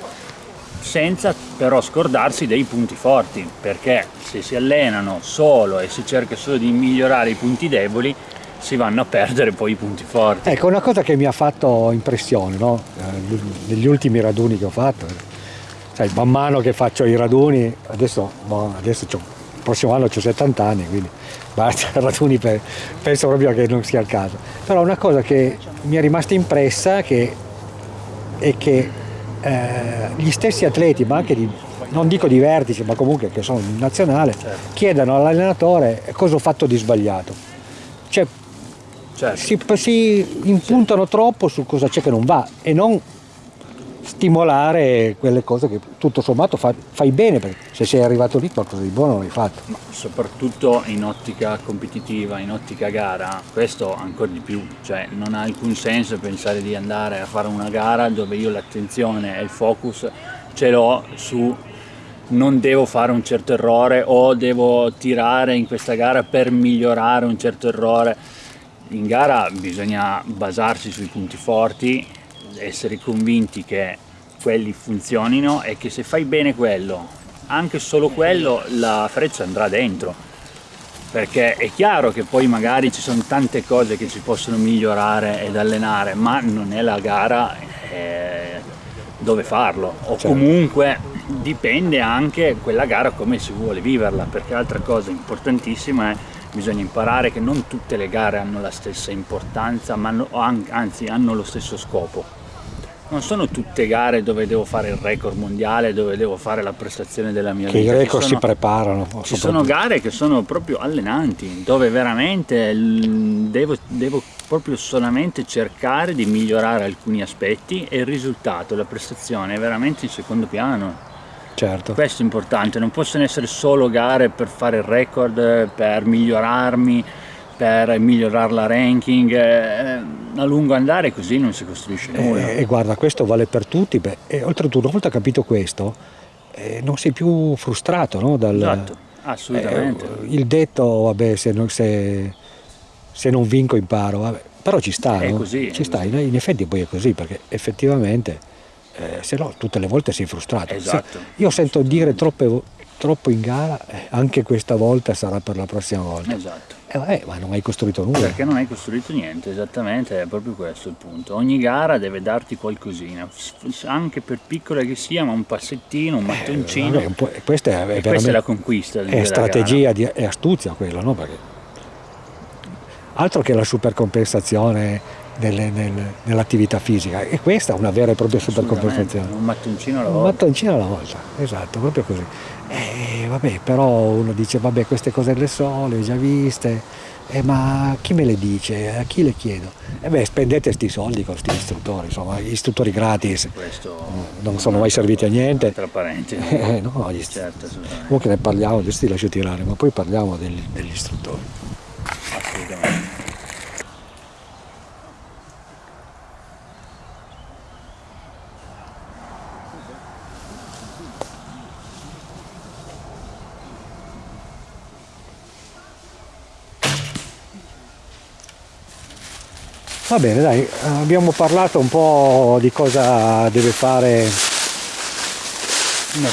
senza però scordarsi dei punti forti, perché se si allenano solo e si cerca solo di migliorare i punti deboli, si vanno a perdere poi i punti forti. Ecco, una cosa che mi ha fatto impressione, no? Eh, negli ultimi raduni che ho fatto, eh, sai, man mano che faccio i raduni, adesso, boh, adesso il prossimo anno ho 70 anni, quindi basta raduni, per- penso proprio che non sia il caso. Però una cosa che mi è rimasta impressa che, è che eh, gli stessi atleti, ma anche di, non dico di vertice, ma comunque che sono in nazionale, chiedono all'allenatore cosa ho fatto di sbagliato. Cioè, Certo. si, si impuntano troppo su cosa c'è che non va e non stimolare quelle cose che tutto sommato fa- fai bene perché se sei arrivato lì qualcosa di buono l'hai fatto. Ma soprattutto in ottica competitiva, in ottica gara, questo ancora di più, cioè non ha alcun senso pensare di andare a fare una gara dove io l'attenzione e il focus ce l'ho su non devo fare un certo errore o devo tirare in questa gara per migliorare un certo errore. In gara bisogna basarsi sui punti forti, essere convinti che quelli funzionino e che se fai bene quello, anche solo quello, la freccia andrà dentro. Perché è chiaro che poi magari ci sono tante cose che si possono migliorare ed allenare, ma non è la gara eh, dove farlo. O Certo. comunque dipende anche quella gara come si vuole viverla, perché altra cosa importantissima è bisogna imparare che non tutte le gare hanno la stessa importanza, ma anzi hanno lo stesso scopo non sono tutte gare dove devo fare il record mondiale, dove devo fare la prestazione della mia che vita. Che i record sono, si preparano. Ci sono gare che sono proprio allenanti, dove veramente devo, devo, proprio solamente cercare di migliorare alcuni aspetti e il risultato, la prestazione è veramente in secondo piano. Certo. Questo è importante, non possono essere solo gare per fare il record, per migliorarmi, per migliorare la ranking, eh, a lungo andare così non si costruisce nulla. E, e guarda, questo vale per tutti, beh, e oltretutto una volta capito questo, eh, non sei più frustrato no? Dal, esatto, assolutamente. Eh, il detto, vabbè, se non, se, se non vinco imparo, vabbè, però ci sta, è no? così, ci sta, così. In, effetti poi è così, perché effettivamente, eh, se no tutte le volte sei frustrato. Esatto. Se, io sento dire troppe, troppo in gara, eh, anche questa volta sarà per la prossima volta. Esatto. Eh, vabbè, ma non hai costruito nulla. Perché non hai costruito niente, esattamente, è proprio questo il punto. Ogni gara deve darti qualcosina, anche per piccola che sia, ma un passettino, un mattoncino. Eh, un questa è, questa è la conquista. È strategia di, è astuzia quello, no? Perché altro che la supercompensazione nell'attività fisica, e questa è una vera e propria supercompensazione. Un mattoncino alla volta. Un mattoncino alla volta, esatto, proprio così. E vabbè, però uno dice, vabbè, queste cose le so, le ho già viste, eh, ma chi me le dice? A chi le chiedo? E eh beh, spendete questi soldi con questi istruttori, insomma, gli istruttori gratis Questo non sono mai serviti a niente. Tra parentesi. Eh, no, gli certo. Comunque ne parliamo, adesso ti lascio tirare, ma poi parliamo degli, degli istruttori. Assolutamente. Va bene, dai, abbiamo parlato un po' di cosa deve fare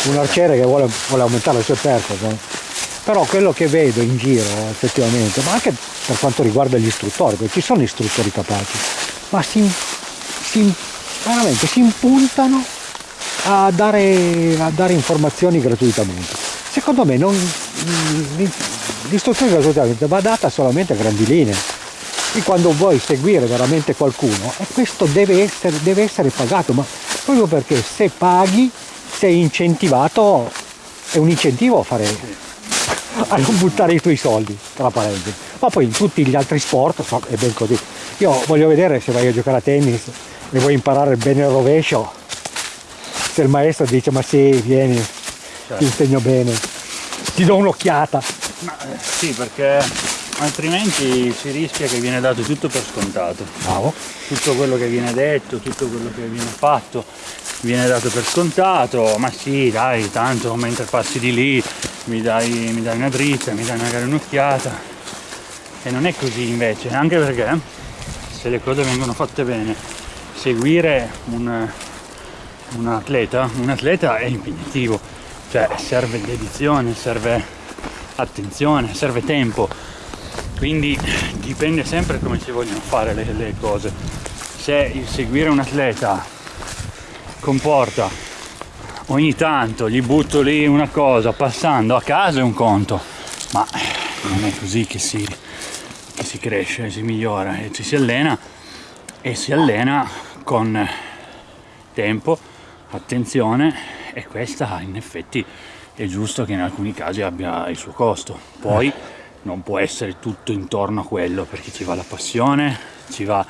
un arciere che vuole, vuole aumentare le sue performance. Però quello che vedo in giro effettivamente, ma anche per quanto riguarda gli istruttori, perché ci sono istruttori capaci, ma si, si, veramente si impuntano a dare, a dare informazioni gratuitamente. Secondo me non, l'istruzione gratuitamente va data solamente a grandi linee e quando vuoi seguire veramente qualcuno e questo deve essere, deve essere pagato ma proprio perché se paghi sei incentivato è un incentivo a fare a non buttare i tuoi soldi tra parentesi. Ma poi in tutti gli altri sport so, è ben così. Io voglio vedere se vai a giocare a tennis e vuoi imparare bene il rovescio se il maestro dice ma sì vieni certo. ti insegno bene ti do un'occhiata. Sì perché altrimenti si rischia che viene dato tutto per scontato. Bravo. Tutto quello che viene detto, tutto quello che viene fatto viene dato per scontato, ma sì dai, tanto mentre passi di lì mi dai, mi dai una dritta, mi dai magari un'occhiata. E non è così invece, anche perché se le cose vengono fatte bene, seguire un, un atleta, un atleta è impegnativo, cioè serve dedizione, serve attenzione, serve tempo quindi dipende sempre come si vogliono fare le, le cose. Se il seguire un atleta comporta ogni tanto gli butto lì una cosa passando a casa è un conto ma non è così che si, che si cresce, si migliora e ci si allena e si allena con tempo, attenzione e questa in effetti è giusto che in alcuni casi abbia il suo costo. Poi non può essere tutto intorno a quello perché ci va la passione, ci va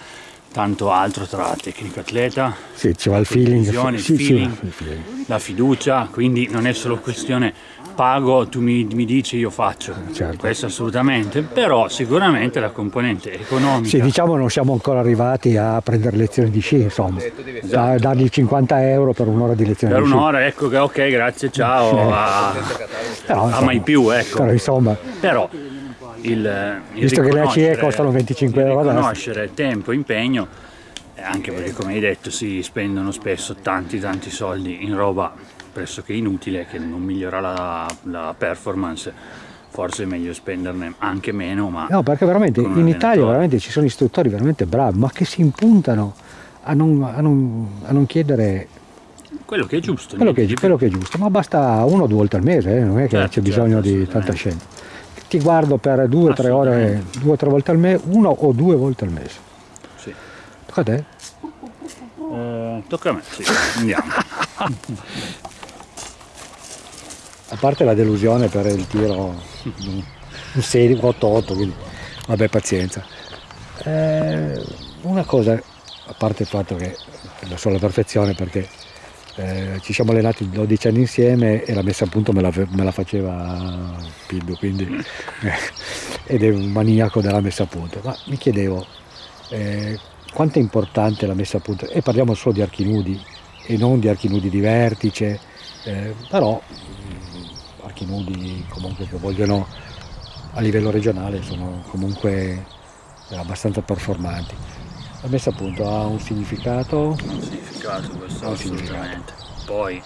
tanto altro tra tecnico atleta, sì, ci va il feeling, il sì, feeling, sì, feeling, la fiducia, quindi non è solo questione pago, tu mi, mi dici io faccio, certo. questo assolutamente, però sicuramente la componente economica. Sì, diciamo non siamo ancora arrivati a prendere lezioni di sci, insomma, esatto. dargli 50 euro per un'ora di lezione per di sci. Per un'ora, ecco che ok, grazie, ciao, a, però, insomma, a mai più, ecco. Però insomma... Però, il, il visto che le ACE costano 25 euro conoscere tempo, impegno anche perché come hai detto si spendono spesso tanti tanti soldi in roba pressoché inutile che non migliora la, la performance forse è meglio spenderne anche meno ma no perché veramente in Italia veramente ci sono istruttori veramente bravi ma che si impuntano a non, a non, a non chiedere quello che è giusto. quello che, di quello che è giusto, ma basta uno o due volte al mese, eh, non è che Certo, c'è certo, bisogno di assolutamente. tanta scelta. Ti guardo per due o tre ore, due o tre volte al mese, uno o due volte al mese. Sì. Tocca a te. Eh, tocca a me, sì, andiamo. A parte la delusione per il tiro un un 6, 8, 8, quindi vabbè pazienza. Eh, una cosa, a parte il fatto che lo so alla perfezione perché eh, ci siamo allenati 12 anni insieme e la messa a punto me la, me la faceva Pildu, quindi, eh, ed è un maniaco della messa a punto. Ma mi chiedevo eh, quanto è importante la messa a punto, e parliamo solo di archi nudi e non di archi nudi di vertice, eh, però mh, archi nudi comunque che vogliono a livello regionale sono comunque abbastanza performanti. La messa a punto ha un significato, un significato questo un significato. Poi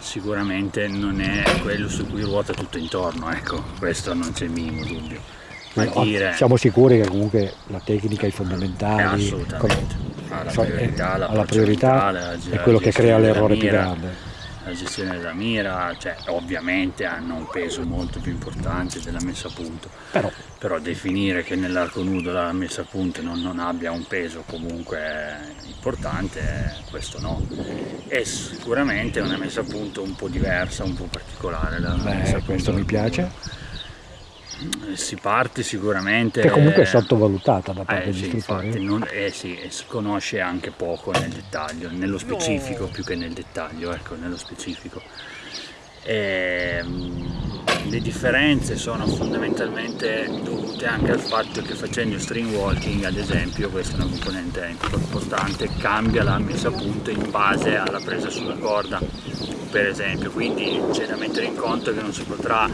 sicuramente non è quello su cui ruota tutto intorno, ecco, questo non c'è il minimo dubbio. Ma ma dire siamo sicuri che comunque la tecnica, i è fondamentali, assolutamente come- ha la so- priorità, ha la l'approccio priorità, è quello che crea l'errore più grande. La gestione della mira, cioè ovviamente hanno un peso molto più importante della messa a punto. Però però definire che nell'arco nudo la messa a punto non, non abbia un peso comunque importante, questo no. È sicuramente una messa a punto un po' diversa, un po' particolare. Beh, questo mi piace. Si parte sicuramente... che comunque è sottovalutata da parte Eh, degli sì, istruttori. non- eh, sì, e si conosce anche poco nel dettaglio, nello specifico più che nel dettaglio, ecco, nello specifico. Ehm, le differenze sono fondamentalmente dovute anche al fatto che facendo string walking, ad esempio, questa è una componente importante, cambia la messa a punto in base alla presa sulla corda, per esempio, quindi c'è da mettere in conto che non si potrà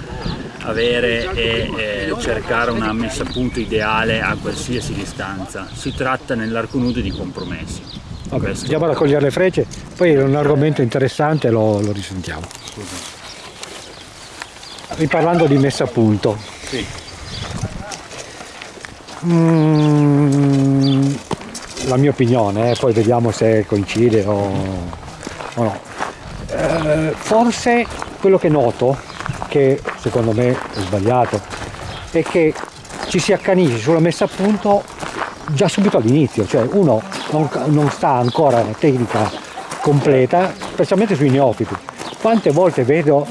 avere e eh, cercare una messa a punto ideale a qualsiasi distanza. Si tratta nell'arco nudo di compromessi. Vabbè, andiamo a raccogliere le frecce, poi è un argomento interessante, lo, lo risentiamo. Riparlando di messa a punto, Sì. Mm, la mia opinione, eh, poi vediamo se coincide o, o no. Eh, forse quello che noto, che secondo me è sbagliato, è che ci si accanisce sulla messa a punto già subito all'inizio, cioè uno non, non sta ancora la tecnica completa, specialmente sui neofiti. Quante volte vedo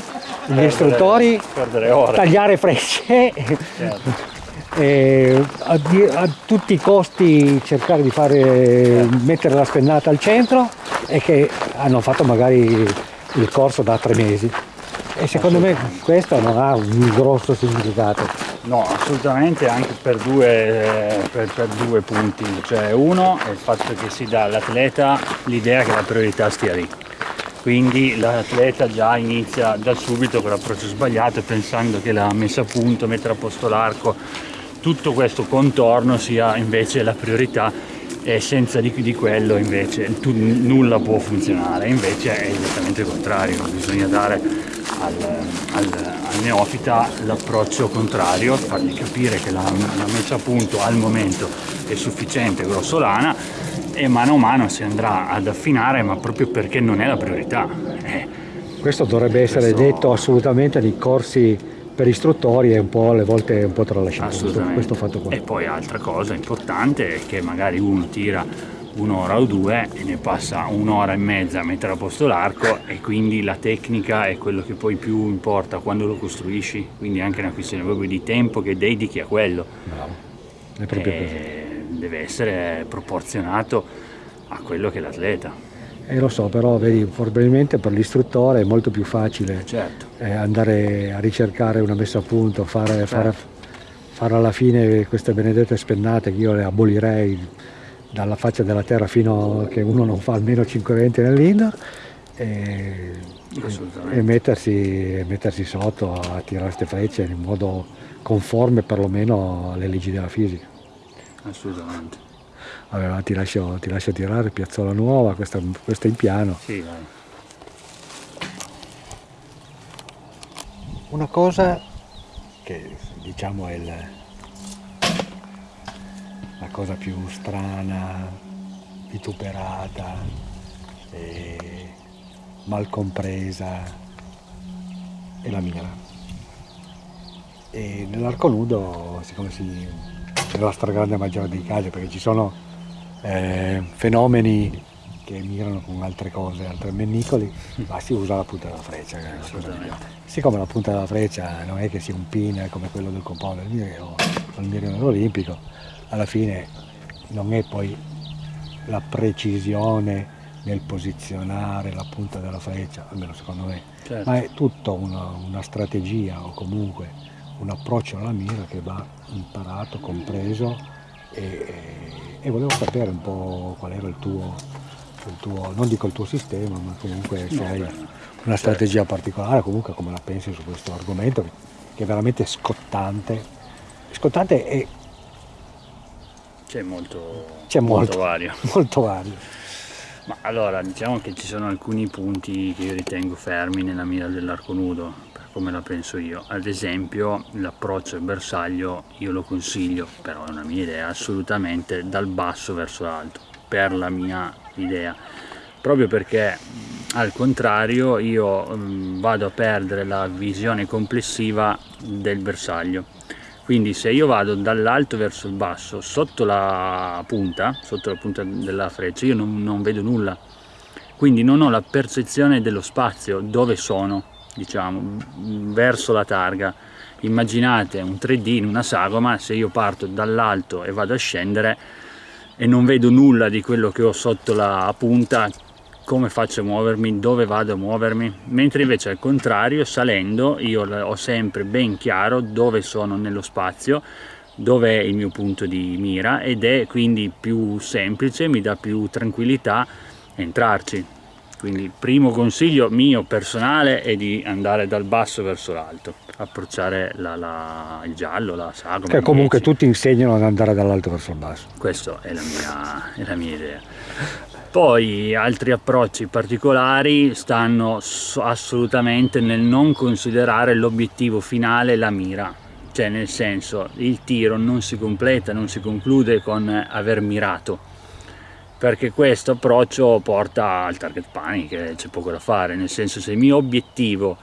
gli istruttori Perdere ore. tagliare frecce Certo. e a, a tutti i costi cercare di fare, mettere la spennata al centro e che hanno fatto magari il corso da tre mesi. E secondo me questo non ha un grosso significato. No, assolutamente anche per due, per, per due punti. Cioè uno è il fatto che si dà all'atleta l'idea che la priorità stia lì. Quindi l'atleta già inizia da subito con l'approccio sbagliato pensando che la messa a punto, mettere a posto l'arco, tutto questo contorno sia invece la priorità e senza di, di quello invece tu- nulla può funzionare. Invece è esattamente il contrario, bisogna dare al, al- al neofita l'approccio contrario, fargli capire che la, la messa a punto al momento è sufficiente, grossolana e mano a mano si andrà ad affinare ma proprio perché non è la priorità. Eh, Questo dovrebbe essere Questo- detto assolutamente nei corsi per istruttori e un po' alle volte è un po' tralasciato questo, assolutamente. questo fatto qua. E poi altra cosa importante è che magari uno tira un'ora o due e ne passa un'ora e mezza a mettere a posto l'arco e quindi la tecnica è quello che poi più importa quando lo costruisci, quindi è anche una questione proprio di tempo che dedichi a quello. Bravo. È proprio così. E deve essere proporzionato a quello che è l'atleta. E lo so, però vedi, probabilmente per l'istruttore è molto più facile Certo, eh, andare a ricercare una messa a punto, fare, fare- fare alla fine queste benedette spennate che io le abolirei dalla faccia della terra fino a che uno non fa almeno 5 eventi nell'indoor e, e mettersi, e mettersi sotto a tirare queste frecce in modo conforme perlomeno alle leggi della fisica. assolutamente. Allora, ti, lascio, ti lascio tirare, piazzola nuova, questa, questa in piano. Sì, dai. Una cosa che diciamo è il- la cosa più strana, vituperata, e mal compresa è la mira. E nell'arco nudo, siccome si, nella stragrande maggioranza dei casi, perché ci sono eh, fenomeni che migrano con altre cose, altri mennicoli, ma si usa la punta della freccia. Siccome la punta della freccia non è che sia un pin come quello del compone del mirino, del mirino olimpico, alla fine non è poi la precisione nel posizionare la punta della freccia, almeno secondo me, Certo. ma è tutta una, una strategia o comunque un approccio alla mira che va imparato, compreso e, e- volevo sapere un po' qual era il tuo, il tuo, non dico il tuo sistema, ma comunque se No, hai beh, una strategia particolare, comunque come la pensi su questo argomento che, che è veramente scottante. Scottante e C'è molto, c'è molto, vario. molto vario. Ma allora, diciamo che ci sono alcuni punti che io ritengo fermi nella mira dell'arco nudo, per come la penso io. Ad esempio, l'approccio al bersaglio io lo consiglio, però è una mia idea, assolutamente dal basso verso l'alto, per la mia idea. Proprio perché al contrario io vado a perdere la visione complessiva del bersaglio. Quindi se io vado dall'alto verso il basso, sotto la punta, sotto la punta della freccia, io non, non vedo nulla. Quindi non ho la percezione dello spazio, dove sono, diciamo, verso la targa. Immaginate un 3D in una sagoma, se io parto dall'alto e vado a scendere e non vedo nulla di quello che ho sotto la punta, come faccio a muovermi, dove vado a muovermi, mentre invece al contrario salendo io ho sempre ben chiaro dove sono nello spazio, dove è il mio punto di mira ed è quindi più semplice, mi dà più tranquillità entrarci. Quindi il primo consiglio mio personale è di andare dal basso verso l'alto, approcciare la- la- il giallo, la sagoma. Che comunque 10. tutti insegnano ad andare dall'alto verso il basso. Questa è la mia, è la mia idea. Poi altri approcci particolari stanno assolutamente nel non considerare l'obiettivo finale la mira, cioè nel senso il tiro non si completa, non si conclude con aver mirato, perché questo approccio porta al target panic, c'è poco da fare, nel senso se il mio obiettivo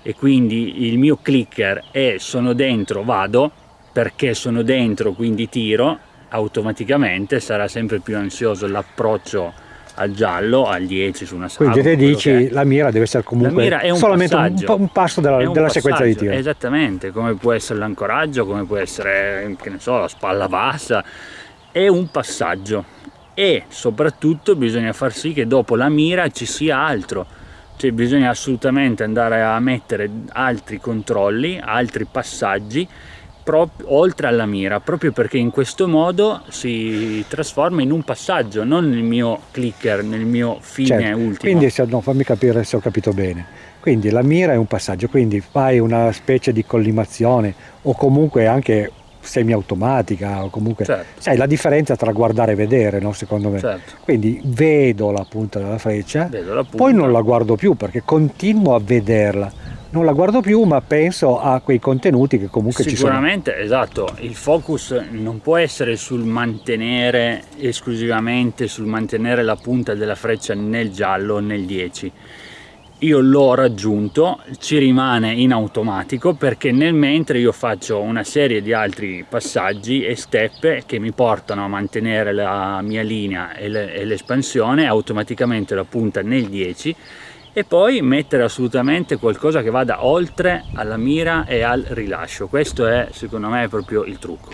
e quindi il mio clicker è sono dentro vado, perché sono dentro quindi tiro, automaticamente sarà sempre più ansioso l'approccio al giallo, al 10 su una sagoma. Quindi te dici la mira deve essere comunque un solamente un, un passo della, un della sequenza di tiro. Esattamente, come può essere l'ancoraggio, come può essere, che ne so, la spalla bassa, è un passaggio e soprattutto bisogna far sì che dopo la mira ci sia altro, cioè bisogna assolutamente andare a mettere altri controlli, altri passaggi oltre alla mira, proprio perché in questo modo si trasforma in un passaggio, non nel mio clicker, nel mio fine Certo, ultimo. Quindi se, no, fammi capire se ho capito bene. Quindi la mira è un passaggio, quindi fai una specie di collimazione o comunque anche semiautomatica o comunque Certo. sai la differenza tra guardare e vedere, no, secondo me. Certo. Quindi vedo la punta della freccia, la punta. poi non la guardo più perché continuo a vederla. Non la guardo più, ma penso a quei contenuti che comunque ci sono. Sicuramente, esatto, il focus non può essere sul mantenere esclusivamente sul mantenere la punta della freccia nel giallo nel 10. Io l'ho raggiunto, ci rimane in automatico perché nel mentre io faccio una serie di altri passaggi e step che mi portano a mantenere la mia linea e l'espansione, automaticamente la punta nel 10 e poi mettere assolutamente qualcosa che vada oltre alla mira e al rilascio. Questo è secondo me proprio il trucco,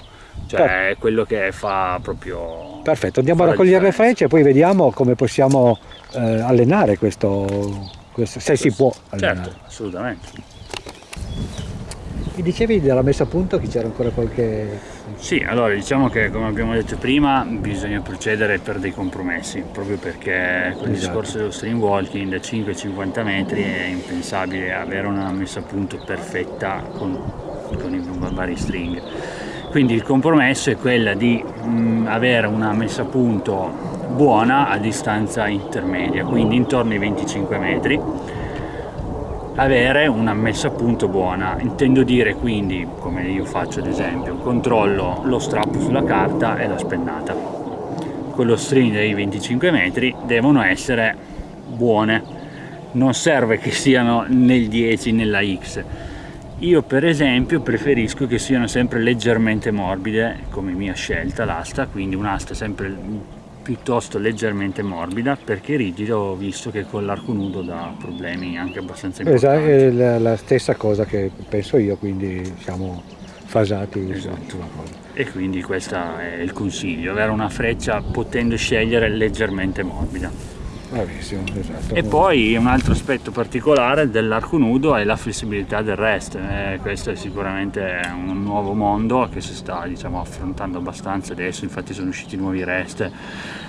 cioè è quello che fa proprio... Perfetto, andiamo a raccogliere le frecce e poi vediamo come possiamo eh, allenare questo, questo- se si può allenare. Certo, assolutamente. Mi dicevi della messa a punto che c'era ancora qualche... Sì, allora diciamo che come abbiamo detto prima bisogna procedere per dei compromessi, proprio perché con il Esatto. discorso dello stream walking da 5-50 metri è impensabile avere una messa a punto perfetta con, con i vari string. Quindi il compromesso è quella di mm, avere una messa a punto buona a distanza intermedia, quindi intorno ai 25 metri avere una messa a punto buona. Intendo dire quindi, come io faccio ad esempio, controllo lo strappo sulla carta e la spennata. Con lo string dei 25 metri devono essere buone non serve che siano nel 10 nella X io per esempio preferisco che siano sempre leggermente morbide come mia scelta l'asta quindi un'asta sempre piuttosto leggermente morbida perché rigido ho visto che con l'arco nudo dà problemi anche abbastanza importanti Esatto, è la, la stessa cosa che penso io, quindi siamo fasati Esatto. e quindi questo è il consiglio avere una freccia potendo scegliere leggermente morbida Bravissimo, esatto. E poi un altro aspetto particolare dell'arco nudo è la flessibilità del rest, eh, questo è sicuramente un nuovo mondo che si sta diciamo, affrontando abbastanza adesso, infatti sono usciti nuovi rest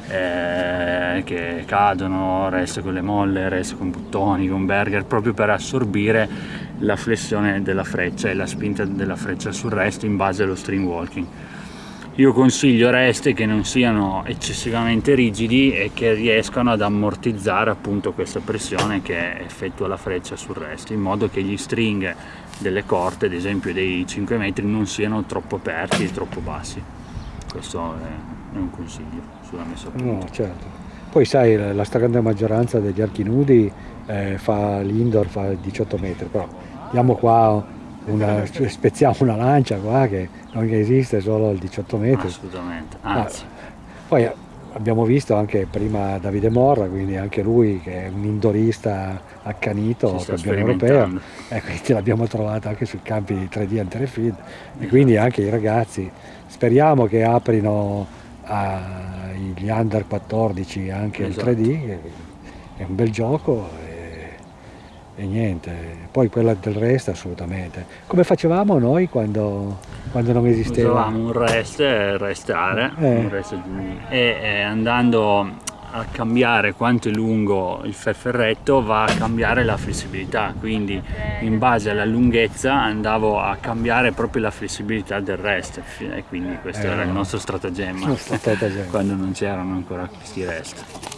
eh, che cadono, rest con le molle, rest con buttoni, con burger, proprio per assorbire la flessione della freccia e la spinta della freccia sul rest in base allo string walking. Io consiglio reste che non siano eccessivamente rigidi e che riescano ad ammortizzare appunto questa pressione che effettua la freccia sul resto, in modo che gli string delle corte, ad esempio dei 5 metri, non siano troppo aperti e troppo bassi. Questo è, un consiglio sulla messa a punto. No, certo. Poi sai, la stragrande maggioranza degli archi nudi eh, fa l'indoor, fa 18 metri, però diamo qua una, spezziamo una lancia qua che non esiste solo al 18 metri. Assolutamente, Ah, anzi, poi abbiamo visto anche prima Davide Morra, quindi anche lui che è un indorista accanito, campione europeo, e quindi l'abbiamo trovato anche sui campi di 3D Anterefield e quindi anche i ragazzi speriamo che aprino agli under 14 anche Esatto. il 3D, che è un bel gioco e, niente, poi quella del resto assolutamente. Come facevamo noi quando, quando non esisteva? usavamo un rest, eh, restare, Eh. un rest- e eh, andando a cambiare quanto è lungo il ferretto va a cambiare la flessibilità, quindi in base alla lunghezza andavo a cambiare proprio la flessibilità del rest e quindi questo Eh. era il nostro stratagemma Lo stratagemma. quando non c'erano ancora questi rest.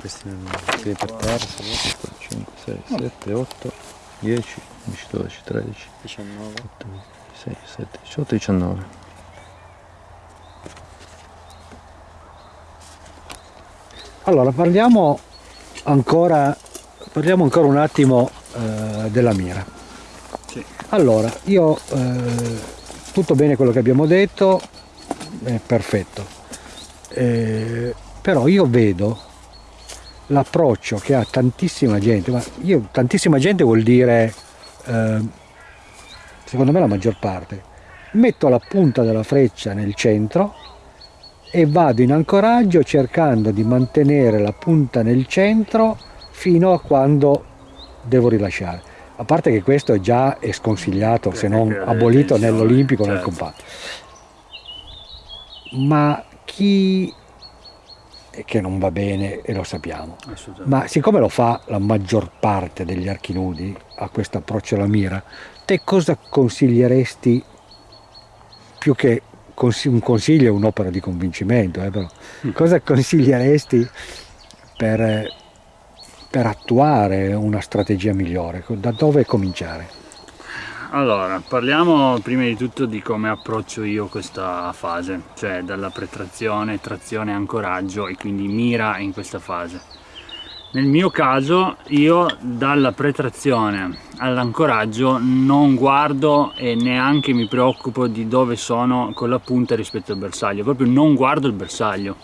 Questi sì, per terra, 5, 6, 7, 8, 10, 11, 12, 13, 19, 6, 7, 18, 19. Allora parliamo ancora, parliamo ancora un attimo eh, della mira. Sì. Allora, io eh, tutto bene quello che abbiamo detto, è perfetto, Eh, però io vedo l'approccio che ha tantissima gente, ma io, tantissima gente vuol dire, eh, secondo me la maggior parte, metto la punta della freccia nel centro e vado in ancoraggio cercando di mantenere la punta nel centro fino a quando devo rilasciare. A parte che questo già è sconsigliato, se non abolito nell'olimpico, nel certo. compatto. Ma chi che non va bene e lo sappiamo. Ma siccome lo fa la maggior parte degli archi nudi a questo approccio alla mira, te cosa consiglieresti più che un consiglio è un'opera di convincimento, eh, però, cosa consiglieresti per, per attuare una strategia migliore? Da dove cominciare? Allora, parliamo prima di tutto di come approccio io questa fase, cioè dalla pretrazione, trazione, ancoraggio e quindi mira in questa fase. Nel mio caso io dalla pretrazione all'ancoraggio non guardo e neanche mi preoccupo di dove sono con la punta rispetto al bersaglio, proprio non guardo il bersaglio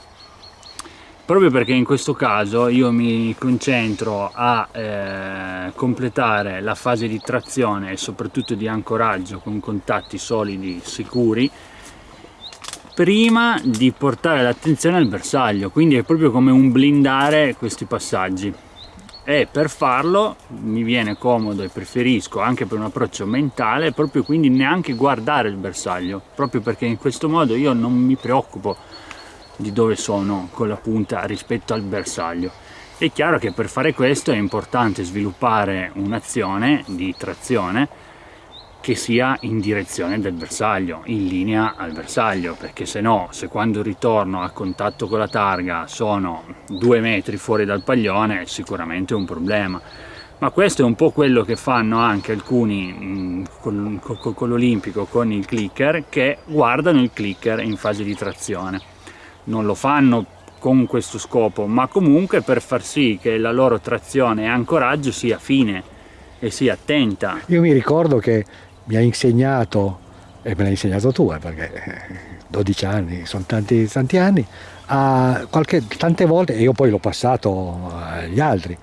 proprio perché in questo caso io mi concentro a eh, completare la fase di trazione e soprattutto di ancoraggio con contatti solidi sicuri prima di portare l'attenzione al bersaglio. Quindi è proprio come un blindare questi passaggi. E per farlo mi viene comodo e preferisco anche per un approccio mentale proprio quindi neanche guardare il bersaglio proprio perché in questo modo io non mi preoccupo di dove sono con la punta rispetto al bersaglio. È chiaro che per fare questo è importante sviluppare un'azione di trazione che sia in direzione del bersaglio, in linea al bersaglio, perché se no, se quando ritorno a contatto con la targa sono due metri fuori dal paglione, è sicuramente un problema. Ma questo è un po' quello che fanno anche alcuni mh, con, con- con l'olimpico, con il clicker, che guardano il clicker in fase di trazione non lo fanno con questo scopo, ma comunque per far sì che la loro trazione e ancoraggio sia fine e sia attenta. Io mi ricordo che mi ha insegnato, e me l'hai insegnato tu, eh, perché 12 anni, sono tanti, tanti anni, qualche, tante volte, e io poi l'ho passato agli altri,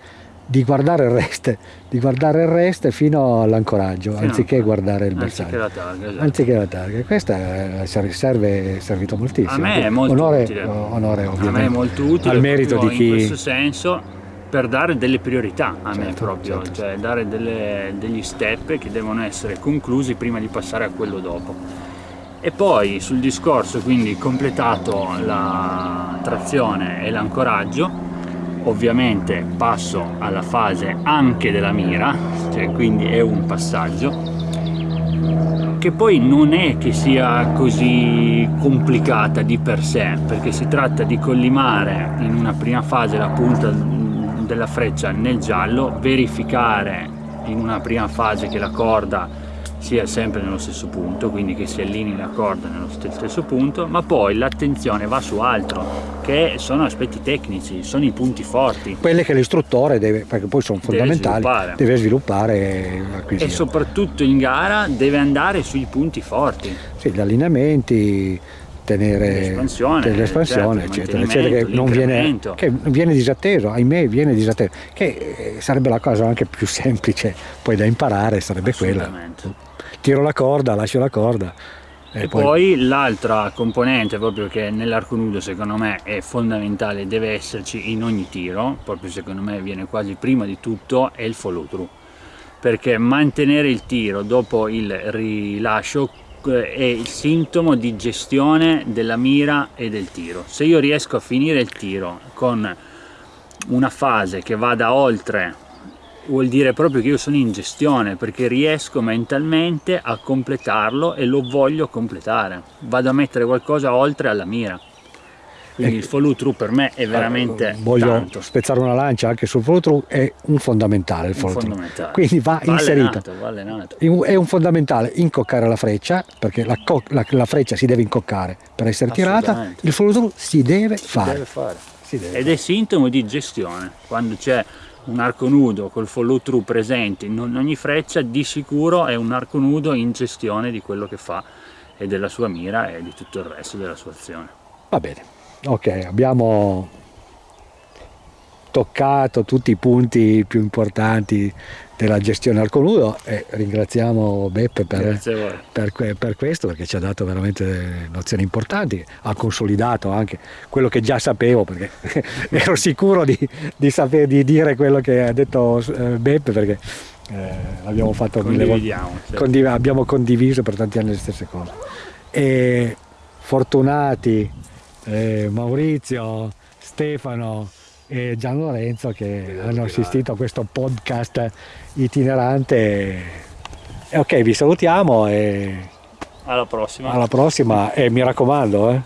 di guardare il rest, di guardare il rest fino all'ancoraggio, anziché guardare il Anziché bersaglio. la targa, esatto. Anziché la targa. Questa eh, serve, è servito moltissimo. A me è molto onore, utile. onore A ovviamente. me è molto utile Al merito di chi... in questo senso per dare delle priorità a me Certo, proprio, certo. cioè dare delle- degli step che devono essere conclusi prima di passare a quello dopo. E poi sul discorso, quindi completato la trazione e l'ancoraggio, ovviamente passo alla fase anche della mira, cioè quindi è un passaggio che poi non è che sia così complicata di per sé, perché si tratta di collimare in una prima fase la punta della freccia nel giallo, verificare in una prima fase che la corda sia sempre nello stesso punto, quindi che si allinei la corda nello stesso punto, ma poi l'attenzione va su altro, che sono aspetti tecnici, sono i punti forti. Quelle che l'istruttore deve, perché poi sono Deve fondamentali, sviluppare. deve sviluppare e soprattutto in gara deve andare sui punti forti. Sì, gli allineamenti, tenere L'espansione, l'espansione, certo, eccetera, eccetera, che non viene, che viene disatteso, ahimè viene disatteso, che eh, sarebbe la cosa anche più semplice poi da imparare, sarebbe quella. Tiro la corda, lascio la corda. E poi, l'altra componente proprio che nell'arco nudo secondo me è fondamentale, deve esserci in ogni tiro, proprio secondo me viene quasi prima di tutto, è il follow through. Perché mantenere il tiro dopo il rilascio eh, è il sintomo di gestione della mira e del tiro. Se io riesco a finire il tiro con una fase che vada oltre vuol dire proprio che io sono in gestione perché riesco mentalmente a completarlo e lo voglio completare. Vado a mettere qualcosa oltre alla mira. Quindi il follow through per me è veramente Eh, voglio tanto. spezzare una lancia anche sul follow through, è un fondamentale il follow through. fondamentale. Quindi va, inserito. allenato, va È un fondamentale incoccare la freccia, perché la, la- la freccia si deve incoccare per essere tirata, il follow through si deve fare. deve fare. Si deve ed è sintomo di gestione. Quando c'è un arco nudo col follow through presente in ogni freccia di sicuro è un arco nudo in gestione di quello che fa e della sua mira e di tutto il resto della sua azione. Va bene, ok, abbiamo toccato tutti i punti più importanti della gestione al conudo e ringraziamo Beppe per, per, per questo perché ci ha dato veramente nozioni importanti, ha consolidato anche quello che già sapevo perché ero sicuro di, di sapere di dire quello che ha detto eh, Beppe perché eh, l'abbiamo fatto mille volte certo. condiv- abbiamo condiviso per tanti anni le stesse cose. E fortunati eh, Maurizio, Stefano e Gian Lorenzo che hanno assistito a questo podcast itinerante. E ok, vi salutiamo e alla prossima alla prossima e mi raccomando, eh,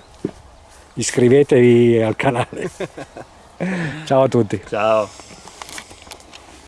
iscrivetevi al canale. Ciao a tutti. ciao